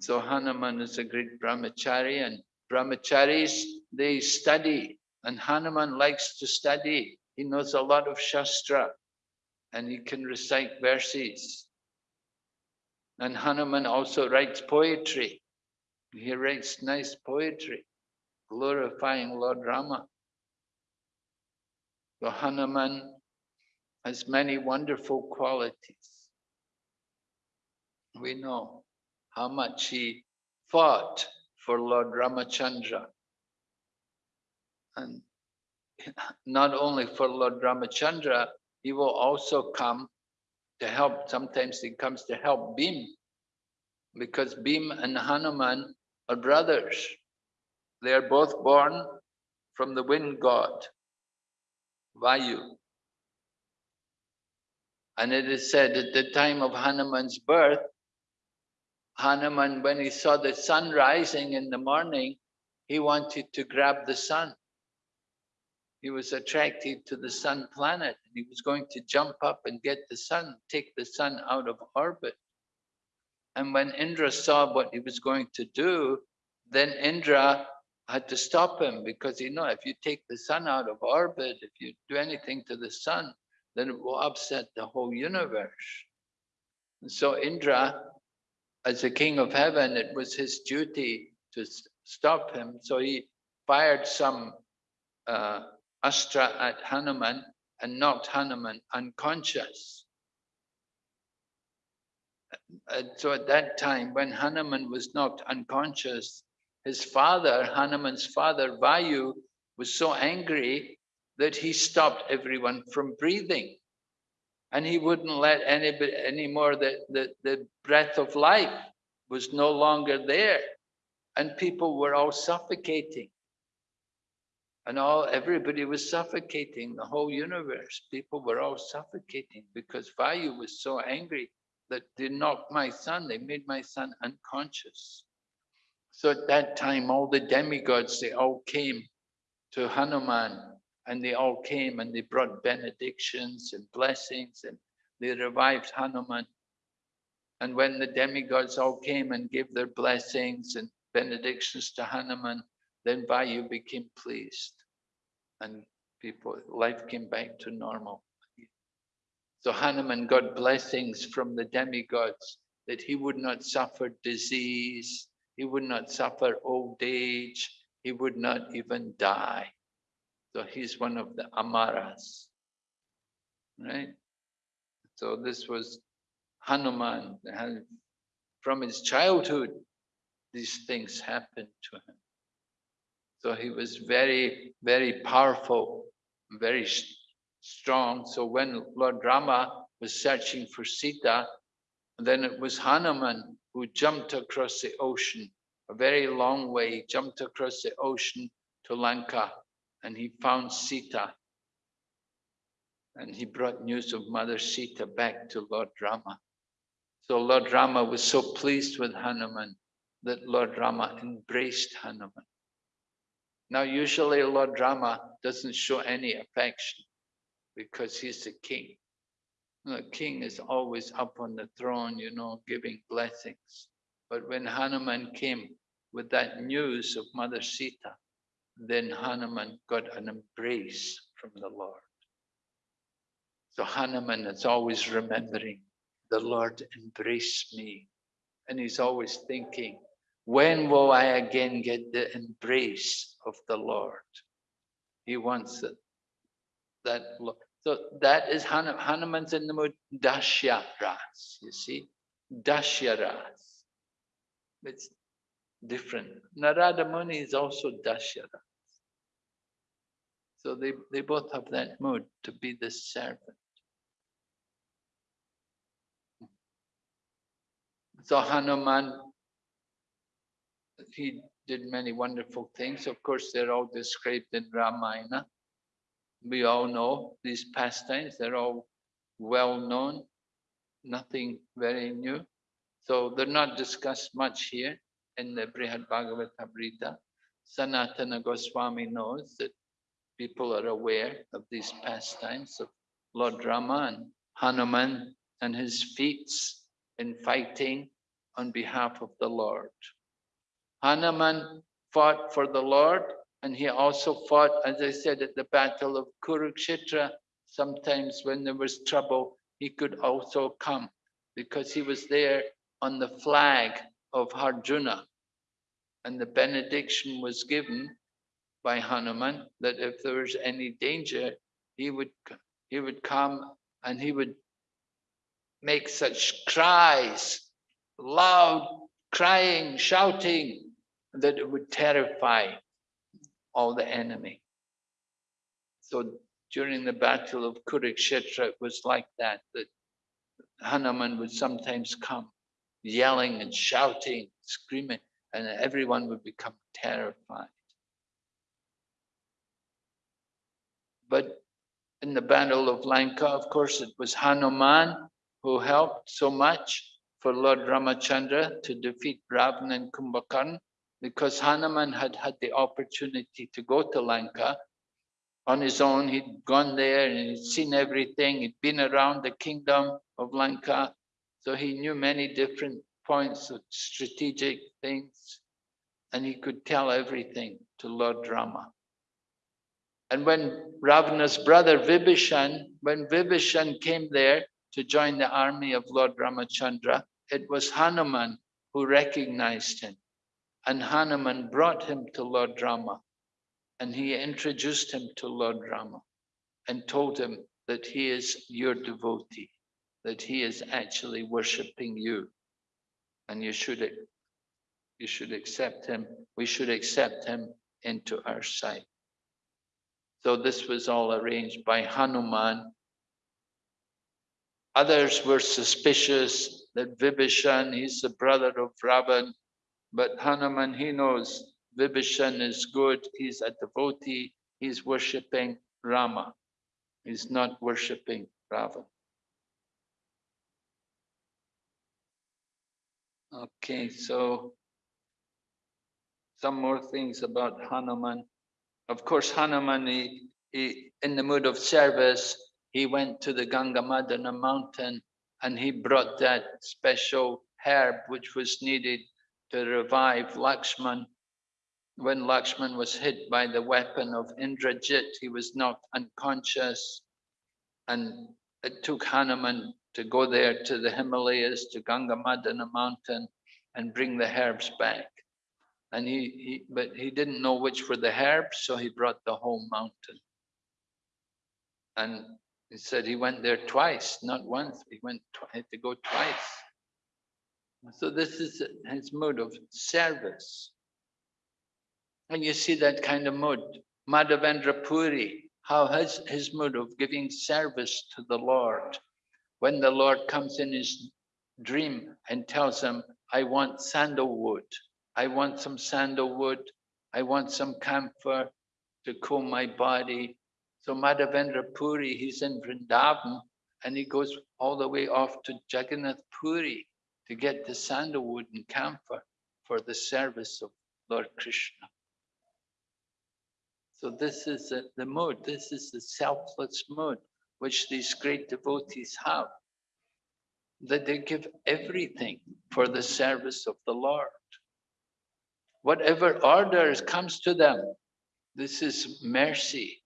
So Hanuman is a great brahmachari and brahmacharis, they study and Hanuman likes to study. He knows a lot of Shastra and he can recite verses. And Hanuman also writes poetry. He writes nice poetry, glorifying Lord Rama. So Hanuman has many wonderful qualities. We know how much he fought for Lord Ramachandra. And not only for Lord Ramachandra, he will also come to help. Sometimes he comes to help Bhim because Bhim and Hanuman are brothers. They are both born from the wind god, Vayu. And it is said at the time of Hanuman's birth, Hanuman, when he saw the sun rising in the morning, he wanted to grab the sun. He was attracted to the sun planet. and He was going to jump up and get the sun, take the sun out of orbit. And when Indra saw what he was going to do, then Indra had to stop him because you know if you take the sun out of orbit, if you do anything to the sun, then it will upset the whole universe. And so Indra as the king of heaven, it was his duty to stop him. So he fired some uh, astra at Hanuman and knocked Hanuman unconscious. And so at that time, when Hanuman was knocked unconscious, his father, Hanuman's father, Vayu, was so angry that he stopped everyone from breathing and he wouldn't let anybody anymore the, the, the breath of life was no longer there. And people were all suffocating. And all everybody was suffocating the whole universe. People were all suffocating because vayu was so angry that they knocked my son they made my son unconscious. So at that time all the demigods they all came to hanuman and they all came and they brought benedictions and blessings and they revived Hanuman. And when the demigods all came and gave their blessings and benedictions to Hanuman, then Vayu became pleased and people, life came back to normal. So Hanuman got blessings from the demigods that he would not suffer disease, he would not suffer old age, he would not even die. So he's one of the Amaras, right? So this was Hanuman. From his childhood, these things happened to him. So he was very, very powerful, very strong. So when Lord Rama was searching for Sita, then it was Hanuman who jumped across the ocean, a very long way, jumped across the ocean to Lanka and he found Sita. And he brought news of Mother Sita back to Lord Rama. So Lord Rama was so pleased with Hanuman that Lord Rama embraced Hanuman. Now, usually Lord Rama doesn't show any affection because he's the king. The king is always up on the throne, you know, giving blessings. But when Hanuman came with that news of Mother Sita, then Hanuman got an embrace from the Lord. So Hanuman is always remembering the Lord embraced me. And he's always thinking, when will I again get the embrace of the Lord? He wants it. That So that is Hanu- Hanuman's in the mood Dashyaras, you see, Dashyaras. It's different. Narada Muni is also Dashyara. So they, they both have that mood to be the servant. So Hanuman, he did many wonderful things. Of course, they're all described in Ramayana. We all know these pastimes, they're all well known, nothing very new. So they're not discussed much here in the Brihad Bhagavatamrita. Sanatana Goswami knows that people are aware of these pastimes of Lord Rama and Hanuman and his feats in fighting on behalf of the Lord. Hanuman fought for the Lord and he also fought, as I said, at the battle of Kurukshetra. Sometimes when there was trouble, he could also come because he was there on the flag of Arjuna. And the benediction was given by Hanuman that if there was any danger, he would he would come and he would make such cries, loud crying, shouting, that it would terrify all the enemy. So during the battle of Kurukshetra, it was like that, that Hanuman would sometimes come yelling and shouting, screaming, and everyone would become terrified. But in the Battle of Lanka, of course, it was Hanuman who helped so much for Lord Ramachandra to defeat Ravana and Kumbhakarna because Hanuman had had the opportunity to go to Lanka on his own. He'd gone there and he'd seen everything. He'd been around the kingdom of Lanka. So he knew many different points of strategic things and he could tell everything to Lord Rama. And when Ravana's brother Vibhishan, when Vibhishan came there to join the army of Lord Ramachandra, it was Hanuman who recognized him. And Hanuman brought him to Lord Rama. And he introduced him to Lord Rama and told him that he is your devotee, that he is actually worshipping you. And you should, you should accept him. We should accept him into our sight. So this was all arranged by Hanuman. Others were suspicious that Vibhishan, he's the brother of Ravan, but Hanuman, he knows Vibhishan is good, he's a devotee, he's worshipping Rama. He's not worshipping Ravan. Okay, so some more things about Hanuman. Of course, Hanuman, he, he, in the mood of service, he went to the Gandhamadana mountain and he brought that special herb which was needed to revive Lakshman. When Lakshman was hit by the weapon of Indrajit, he was knocked unconscious. And it took Hanuman to go there to the Himalayas, to Gandhamadana mountain and bring the herbs back. And he, he, but he didn't know which were the herbs, so he brought the whole mountain. And he said he went there twice, not once. He went, had to go twice. So this is his mood of service. And you see that kind of mood. Madhavendra Puri, how his, his mood of giving service to the Lord. When the Lord comes in his dream and tells him, I want sandalwood. I want some sandalwood. I want some camphor to cool my body. So Madhavendra Puri, he's in Vrindavan and he goes all the way off to Jagannath Puri to get the sandalwood and camphor for the service of Lord Krishna. So this is the, the mood, this is the selfless mood which these great devotees have. That they give everything for the service of the Lord. Whatever orders comes to them, this is mercy.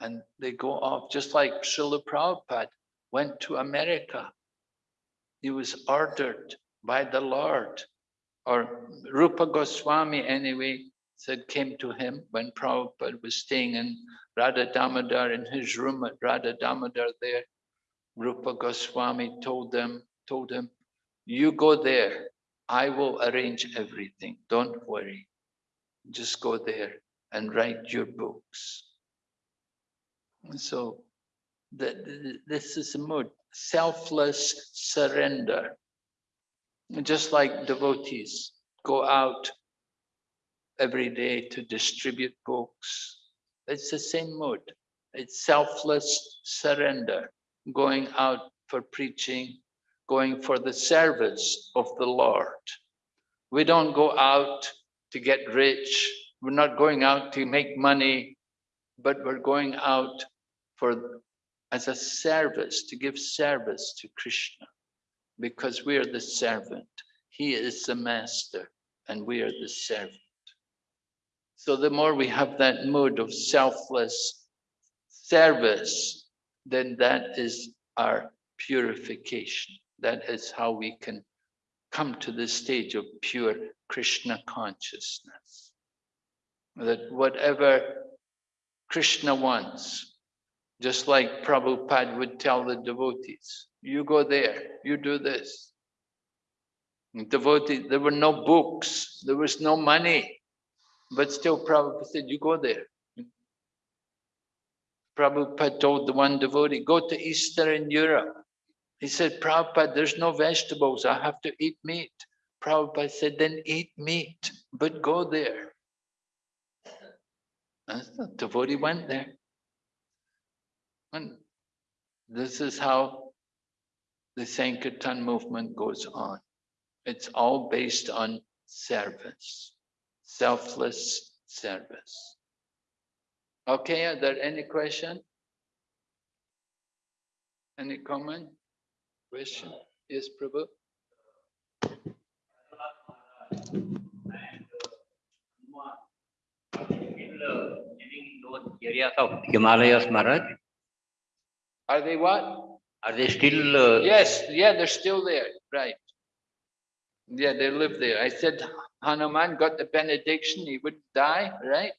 And they go off, just like Srila Prabhupada went to America. He was ordered by the Lord, or Rupa Goswami anyway, said came to him when Prabhupada was staying in Radha Damodar in his room at Radha Damodar there. Rupa Goswami told them, told him, you go there. I will arrange everything. Don't worry. Just go there and write your books. So the, this is the mood, selfless surrender. Just like devotees go out every day to distribute books. It's the same mood. It's selfless surrender, going out for preaching, going for the service of the Lord. We don't go out to get rich. We're not going out to make money, but we're going out for as a service, to give service to Krishna, because we are the servant. He is the master, and we are the servant. So the more we have that mood of selfless service, then that is our purification. That is how we can come to the stage of pure Krishna consciousness. That whatever Krishna wants, just like Prabhupada would tell the devotees, you go there, you do this. And Devotee, there were no books, there was no money, but still Prabhupada said, you go there. Prabhupada told the one devotee, go to Eastern Europe. He said, Prabhupada, there's no vegetables, I have to eat meat. Prabhupada said, then eat meat, but go there. And the devotee went there. And this is how the Sankirtan movement goes on. It's all based on service, selfless service. Okay, are there any question? Any comment? Question? Yes, Prabhu? living in those areas of Himalayas, Maharaj? Are they what? Are they still? uh, Yes, yeah, they're still there, right. Yeah, they live there. I said Hanuman got the benediction, he would die, right?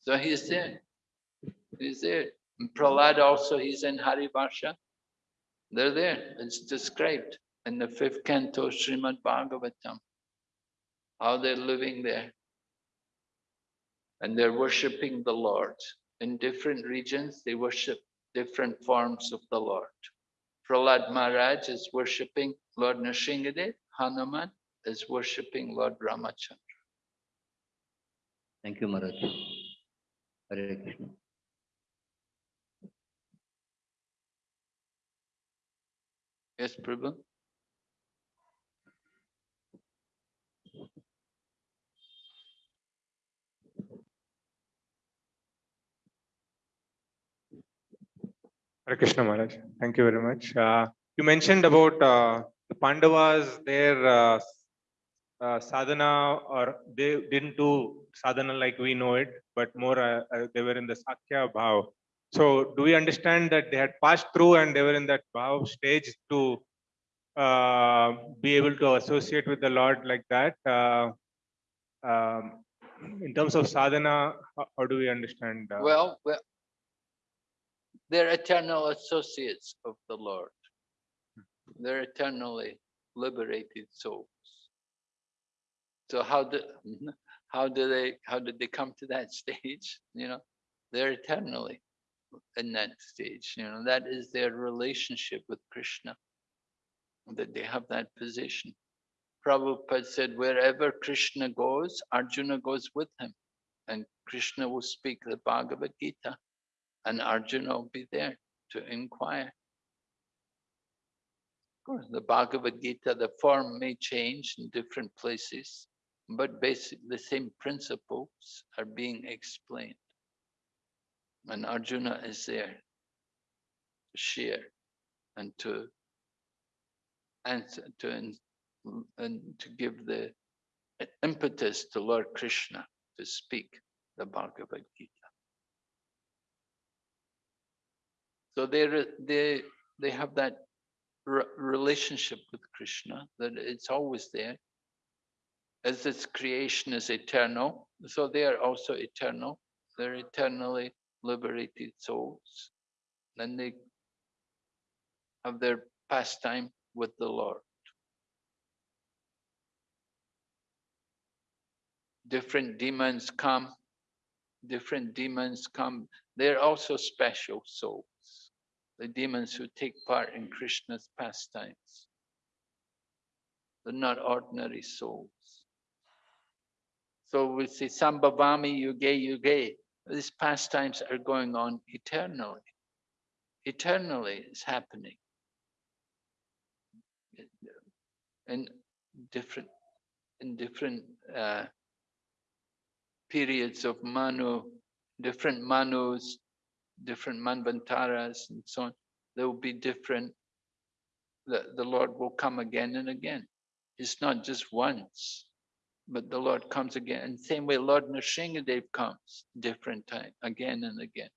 So he's there. He's there. And Prahlad also, he's in Harivarsha. They're there. It's described in the fifth canto Srimad Bhagavatam. How they're living there. And they're worshipping the Lord. In different regions, they worship different forms of the Lord. Prahlad Maharaj is worshipping Lord Nrsingadev. Hanuman is worshipping Lord Ramachandra. Thank you, Maharaj. Hare Krishna. Yes, Prabhu? Hare Krishna Maharaj, thank you very much. Uh, you mentioned about uh, the Pandavas, their uh, uh, sadhana, or they didn't do sadhana like we know it, but more uh, uh, they were in the Sakhya Bhav. So, do we understand that they had passed through and they were in that Bhav stage to uh, be able to associate with the Lord like that? Uh, um, in terms of sadhana, how, how do we understand? uh, Well, well, they're eternal associates of the Lord. They're eternally liberated souls. So how do [LAUGHS] how do they how did they come to that [LAUGHS] stage? You know, they're eternally in that stage. You know, that is their relationship with Krishna. That they have that position. Prabhupada said, wherever Krishna goes, Arjuna goes with him. And Krishna will speak the Bhagavad Gita and Arjuna will be there to inquire. Of course, the Bhagavad Gita, the form may change in different places, but basically the same principles are being explained. And Arjuna is there to share and to answer, to, in- and to give the impetus to Lord Krishna to speak the Bhagavad Gita. So they they they have that relationship with Krishna that it's always there. as its creation is eternal, so they are also eternal. They're eternally liberated souls. Then they have their pastime with the Lord. Different demons come, different demons come. They're also special souls, the demons who take part in Krishna's pastimes. They're not ordinary souls. So we say Sambhavami Yuge Yuge. These pastimes are going on eternally. Eternally it's happening. In different in different uh, periods of Manu, different Manus, different Manvantaras and so on, there will be different, the, the Lord will come again and again. It's not just once, but the Lord comes again. And same way Lord Nrsingadev comes, different time, again and again.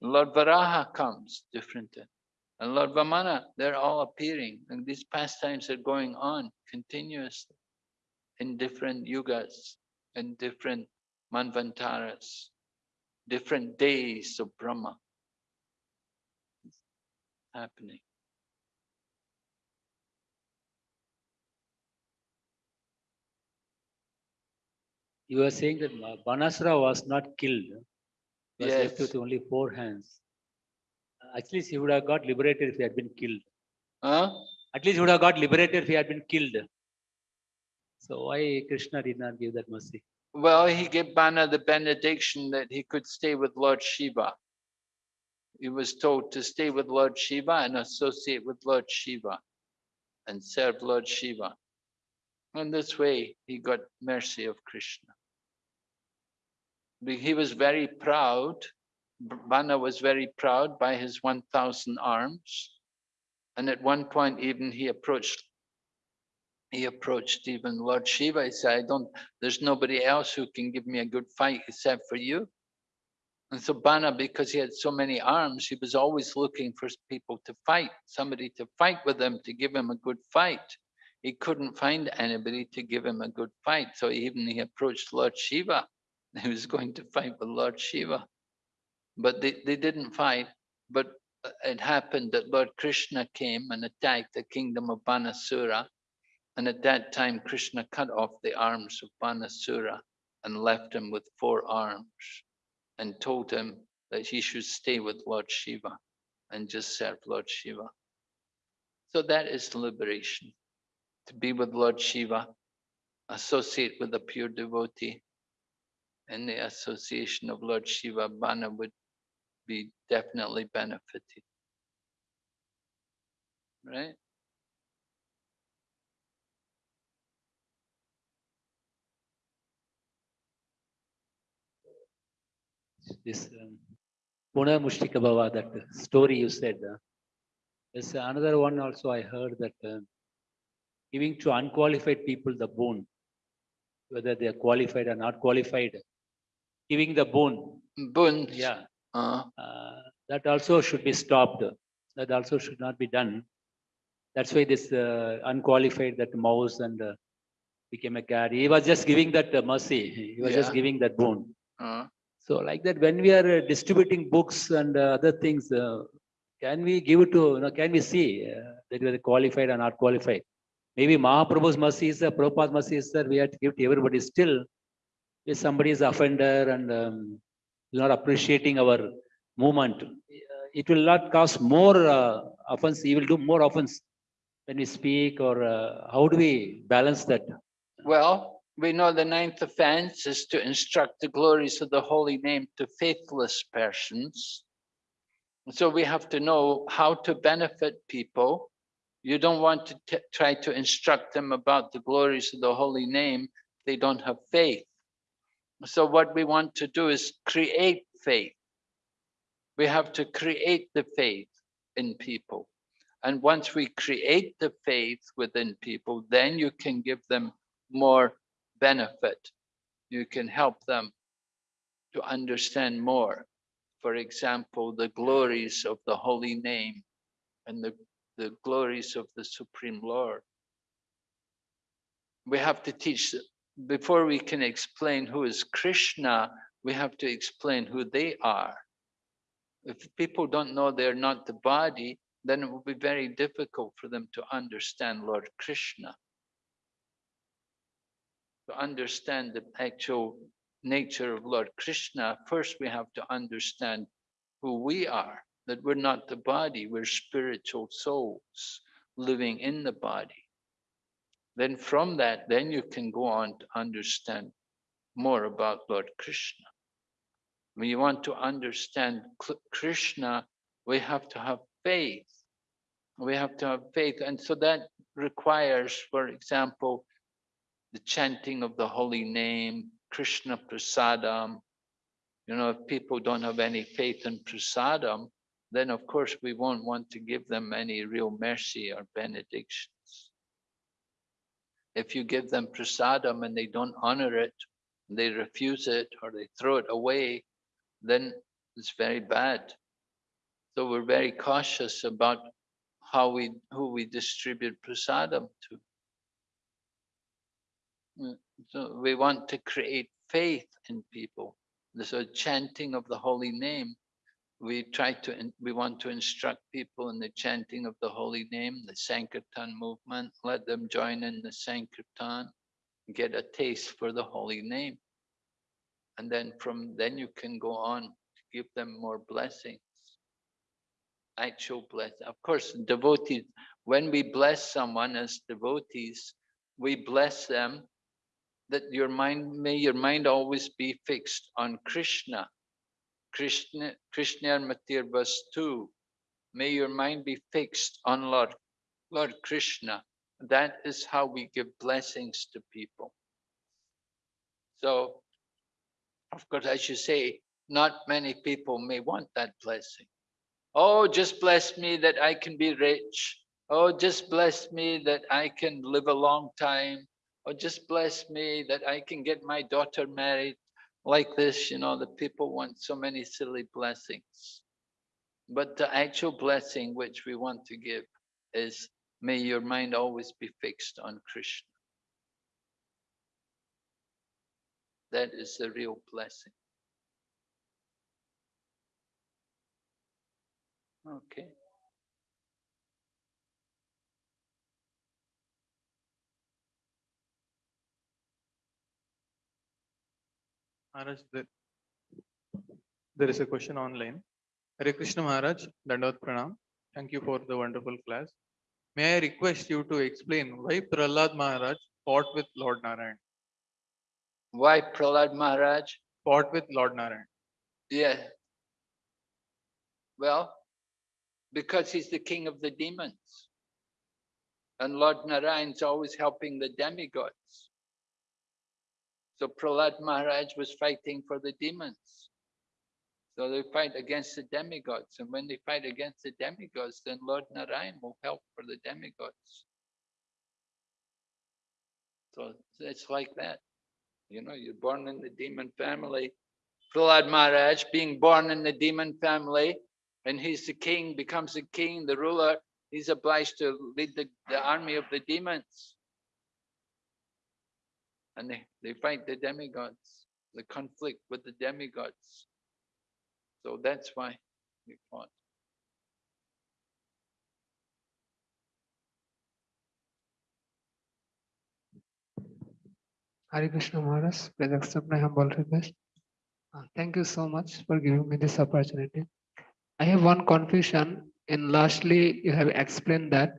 Lord Varaha comes, different time. And Lord Vamana, they're all appearing. And these pastimes are going on continuously in different yugas and different manvantaras, different days of Brahma happening. You were saying that Banasura was not killed. He was left with only four hands. At least he would have got liberated if he had been killed. Huh? At least he would have got liberated if he had been killed. So why Krishna did not give that mercy? Well, he gave Bana the benediction that he could stay with Lord Shiva. He was told to stay with Lord Shiva and associate with Lord Shiva and serve Lord Shiva. And this way, he got mercy of Krishna. He was very proud. Bana was very proud by his 1,000 arms. And at one point, even he approached he approached even Lord Shiva. He said, I don't, there's nobody else who can give me a good fight except for you. And so Bana, because he had so many arms, he was always looking for people to fight, somebody to fight with him, to give him a good fight. He couldn't find anybody to give him a good fight. So even he approached Lord Shiva. [LAUGHS] He was going to fight with Lord Shiva. But they, they didn't fight. But uh, it happened that Lord Krishna came and attacked the kingdom of Banasura. And at that time, Krishna cut off the arms of Banasura and left him with four arms and told him that he should stay with Lord Shiva and just serve Lord Shiva. So that is liberation, to be with Lord Shiva, associate with a pure devotee. In the association of Lord Shiva, Bana would be definitely benefited. Right? This um, Puna Mushiko Bhava, that story you said. uh, There's another one also I heard that uh, giving to unqualified people the boon, whether they are qualified or not qualified, giving the boon, Boons. yeah, Uh, uh, that also should be stopped. That also should not be done. That's why this uh, unqualified, that mouse and uh, became a cat. He was just giving that uh, mercy. He was just giving that boon. uh, So like that, when we are uh, distributing books and uh, other things, uh, can we give it to, you know, can we see uh, that whether qualified or not qualified? Maybe Mahaprabhu's mercy is there, Prabhupada's mercy is there, we have to give to everybody. Still, if somebody is offender and um, not appreciating our movement, uh, it will not cause more uh, offense, he will do more offense when we speak or uh, how do we balance that? Well, we know the ninth offense is to instruct the glories of the holy name to faithless persons. So we have to know how to benefit people. You don't want to try to instruct them about the glories of the holy name. They don't have faith. So what we want to do is create faith. We have to create the faith in people. And once we create the faith within people, then you can give them more benefit. You can help them to understand more. For example, the glories of the holy name and the, the glories of the Supreme Lord. we have to teach, before we can explain who is Krishna, we have to explain who they are. If people don't know they're not the body, then it will be very difficult for them to understand Lord Krishna. To understand the actual nature of Lord Krishna, first we have to understand who we are, that we're not the body, we're spiritual souls living in the body. Then from that, then you can go on to understand more about Lord Krishna. When you want to understand Krishna, we have to have faith. We have to have faith. And so that requires, for example, the chanting of the holy name, Krishna Prasadam. You know, if people don't have any faith in Prasadam, then of course we won't want to give them any real mercy or benedictions. If you give them prasadam and they don't honor it, they refuse it or they throw it away, then it's very bad. So we're very cautious about how we, who we distribute prasadam to. Mm, So we want to create faith in people. So chanting of the holy name, we try to, we want to instruct people in the chanting of the holy name, the Sankirtan movement, let them join in the Sankirtan, get a taste for the holy name. And then from then you can go on to give them more blessings. Actual bless, of course, devotees, when we bless someone as devotees, we bless them that your mind, may your mind always be fixed on Krishna. Krishna, Matir verse 2. May your mind be fixed on Lord, Lord Krishna. That is how we give blessings to people. So, of course, as you say, not many people may want that blessing. Oh, just bless me that I can be rich. Oh, just bless me that I can live a long time. Oh, just bless me that I can get my daughter married like this, you know, the people want so many silly blessings. But the actual blessing which we want to give is may your mind always be fixed on Krishna. That is the real blessing. Okay. Maharaj, there, there is a question online. Hare Krishna Maharaj, Dandavat Pranam. Thank you for the wonderful class. May I request you to explain why Prahlad Maharaj fought with Lord Narayan? Why Prahlad Maharaj? Fought with Lord Narayan. Yeah. Well, because he's the king of the demons. And Lord Narayan's always helping the demigods. So Prahlad Maharaj was fighting for the demons. So they fight against the demigods. And when they fight against the demigods, then Lord Narayan will help for the demigods. So it's like that. You know, you're born in the demon family. Prahlad Maharaj being born in the demon family, and he's the king, becomes the king, the ruler, he's obliged to lead the, the army of the demons. And they, they fight the demigods, the conflict with the demigods. So that's why we fought. Hare Krishna Maharaj, please accept my humble request. Thank you so much for giving me this opportunity. I have one confusion and lastly, you have explained that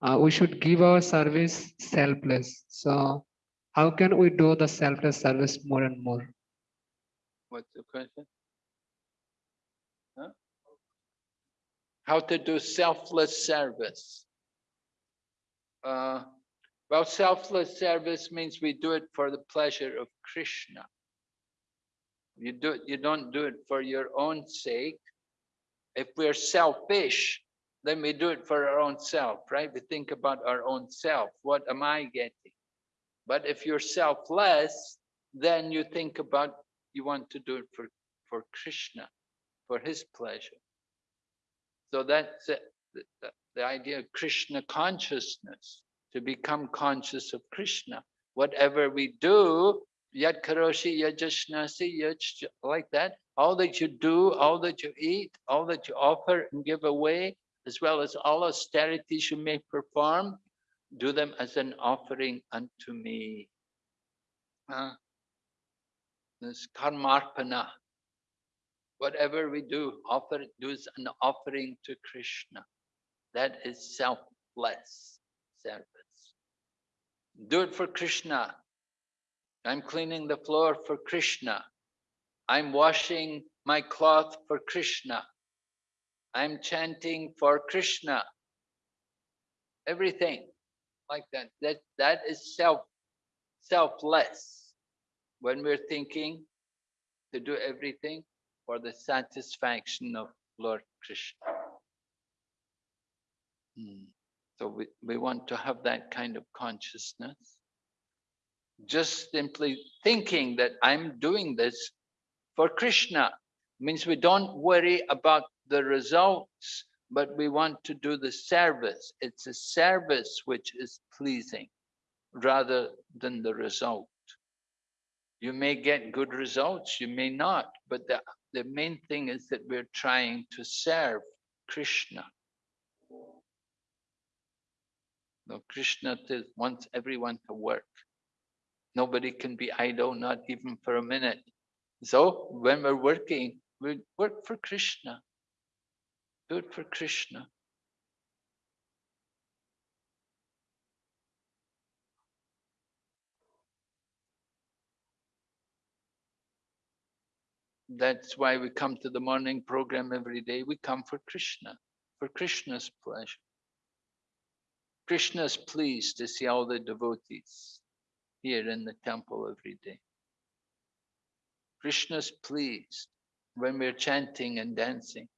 uh, we should give our service selfless. So how can we do the selfless service more and more? What's the question? Huh? How to do selfless service? Uh, well, selfless service means we do it for the pleasure of Krishna. You do it, you don't do it for your own sake. If we're selfish, then we do it for our own self, right? We think about our own self. What am I getting? But if you're selfless, then you think about you want to do it for, for Krishna, for his pleasure. So that's it, the, the, idea of Krishna consciousness, to become conscious of Krishna. whatever we do, yad karoshi yad ashnasi yaj, like that, all that you do, all that you eat, all that you offer and give away, as well as all austerities you may perform, do them as an offering unto me. Uh, this karmarpana. Whatever we do, offer do as an offering to Krishna. That is selfless service. Do it for Krishna. I'm cleaning the floor for Krishna. I'm washing my cloth for Krishna. I'm chanting for Krishna. Everything like that. That that is self selfless. When we're thinking to do everything for the satisfaction of Lord Krishna. Hmm. So we, we want to have that kind of consciousness. Just simply thinking that I'm doing this for Krishna means we don't worry about the results, but we want to do the service. It's a service which is pleasing rather than the result. You may get good results, you may not, but the, the main thing is that we're trying to serve Krishna. No, Krishna wants everyone to work. Nobody can be idle, not even for a minute. So when we're working, we work for Krishna. Do it for Krishna. That's why we come to the morning program every day. We come for Krishna, for Krishna's pleasure. Krishna is pleased to see all the devotees here in the temple every day. Krishna is pleased when we're chanting and dancing.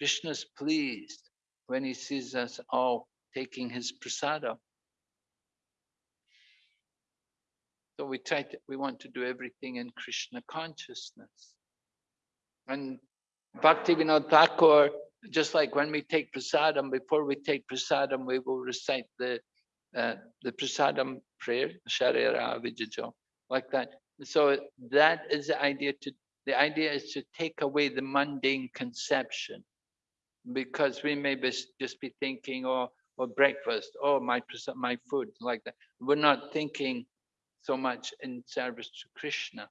Krishna is pleased when he sees us all taking his prasadam. So we try to, we want to do everything in Krishna consciousness. And Bhaktivinoda Thakur, just like when we take prasadam, before we take prasadam, we will recite the uh, the prasadam prayer, Sharira Vijajo, like that. So that is the idea to the idea is to take away the mundane conception because we may be, just be thinking, oh, or breakfast, oh, my my food, like that. We're not thinking so much in service to Krishna.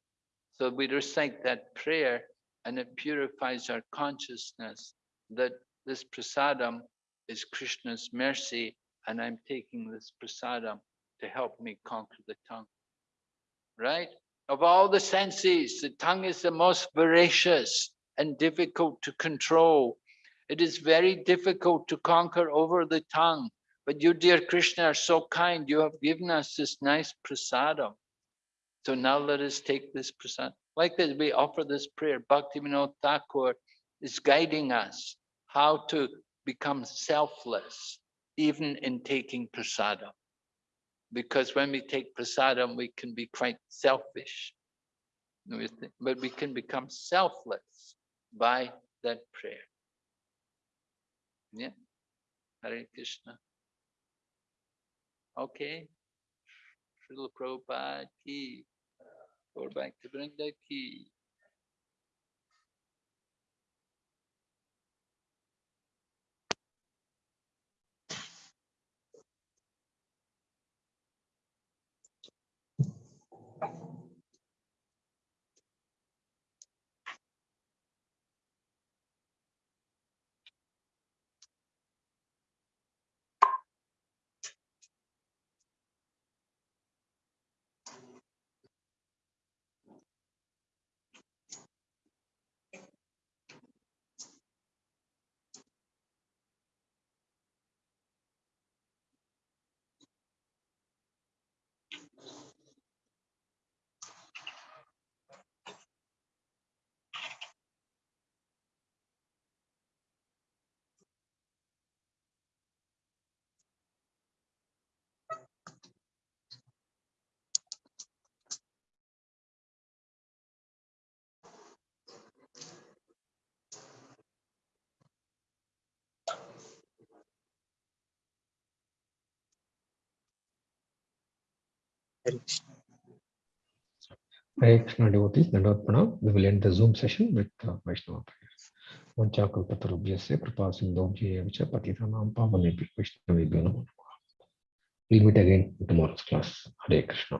So we recite that prayer and it purifies our consciousness that this prasadam is Krishna's mercy and I'm taking this prasadam to help me conquer the tongue. Right? Of all the senses, the tongue is the most voracious and difficult to control. It is very difficult to conquer over the tongue. But you, dear Krishna, are so kind. You have given us this nice prasadam. So now let us take this prasadam. Like this, we offer this prayer. Bhaktivinoda Thakur is guiding us how to become selfless, even in taking prasadam. Because when we take prasadam, we can be quite selfish. But we can become selfless by that prayer. Yeah. Hare Krishna. Okay. Srila Prabhupada ki. Gaura Bhakta Vrinda ki. Hare Krishna devotees, Dandavat Pranam. We will end the Zoom session with uh, Vaishnava prayers. Vanchakalpatarubhyasya kripa sindhobhya vicha patitanam pavanebhyo Vaishnavebhyo namo. We'll meet again in tomorrow's class. Hare Krishna.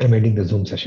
I'm ending the Zoom session.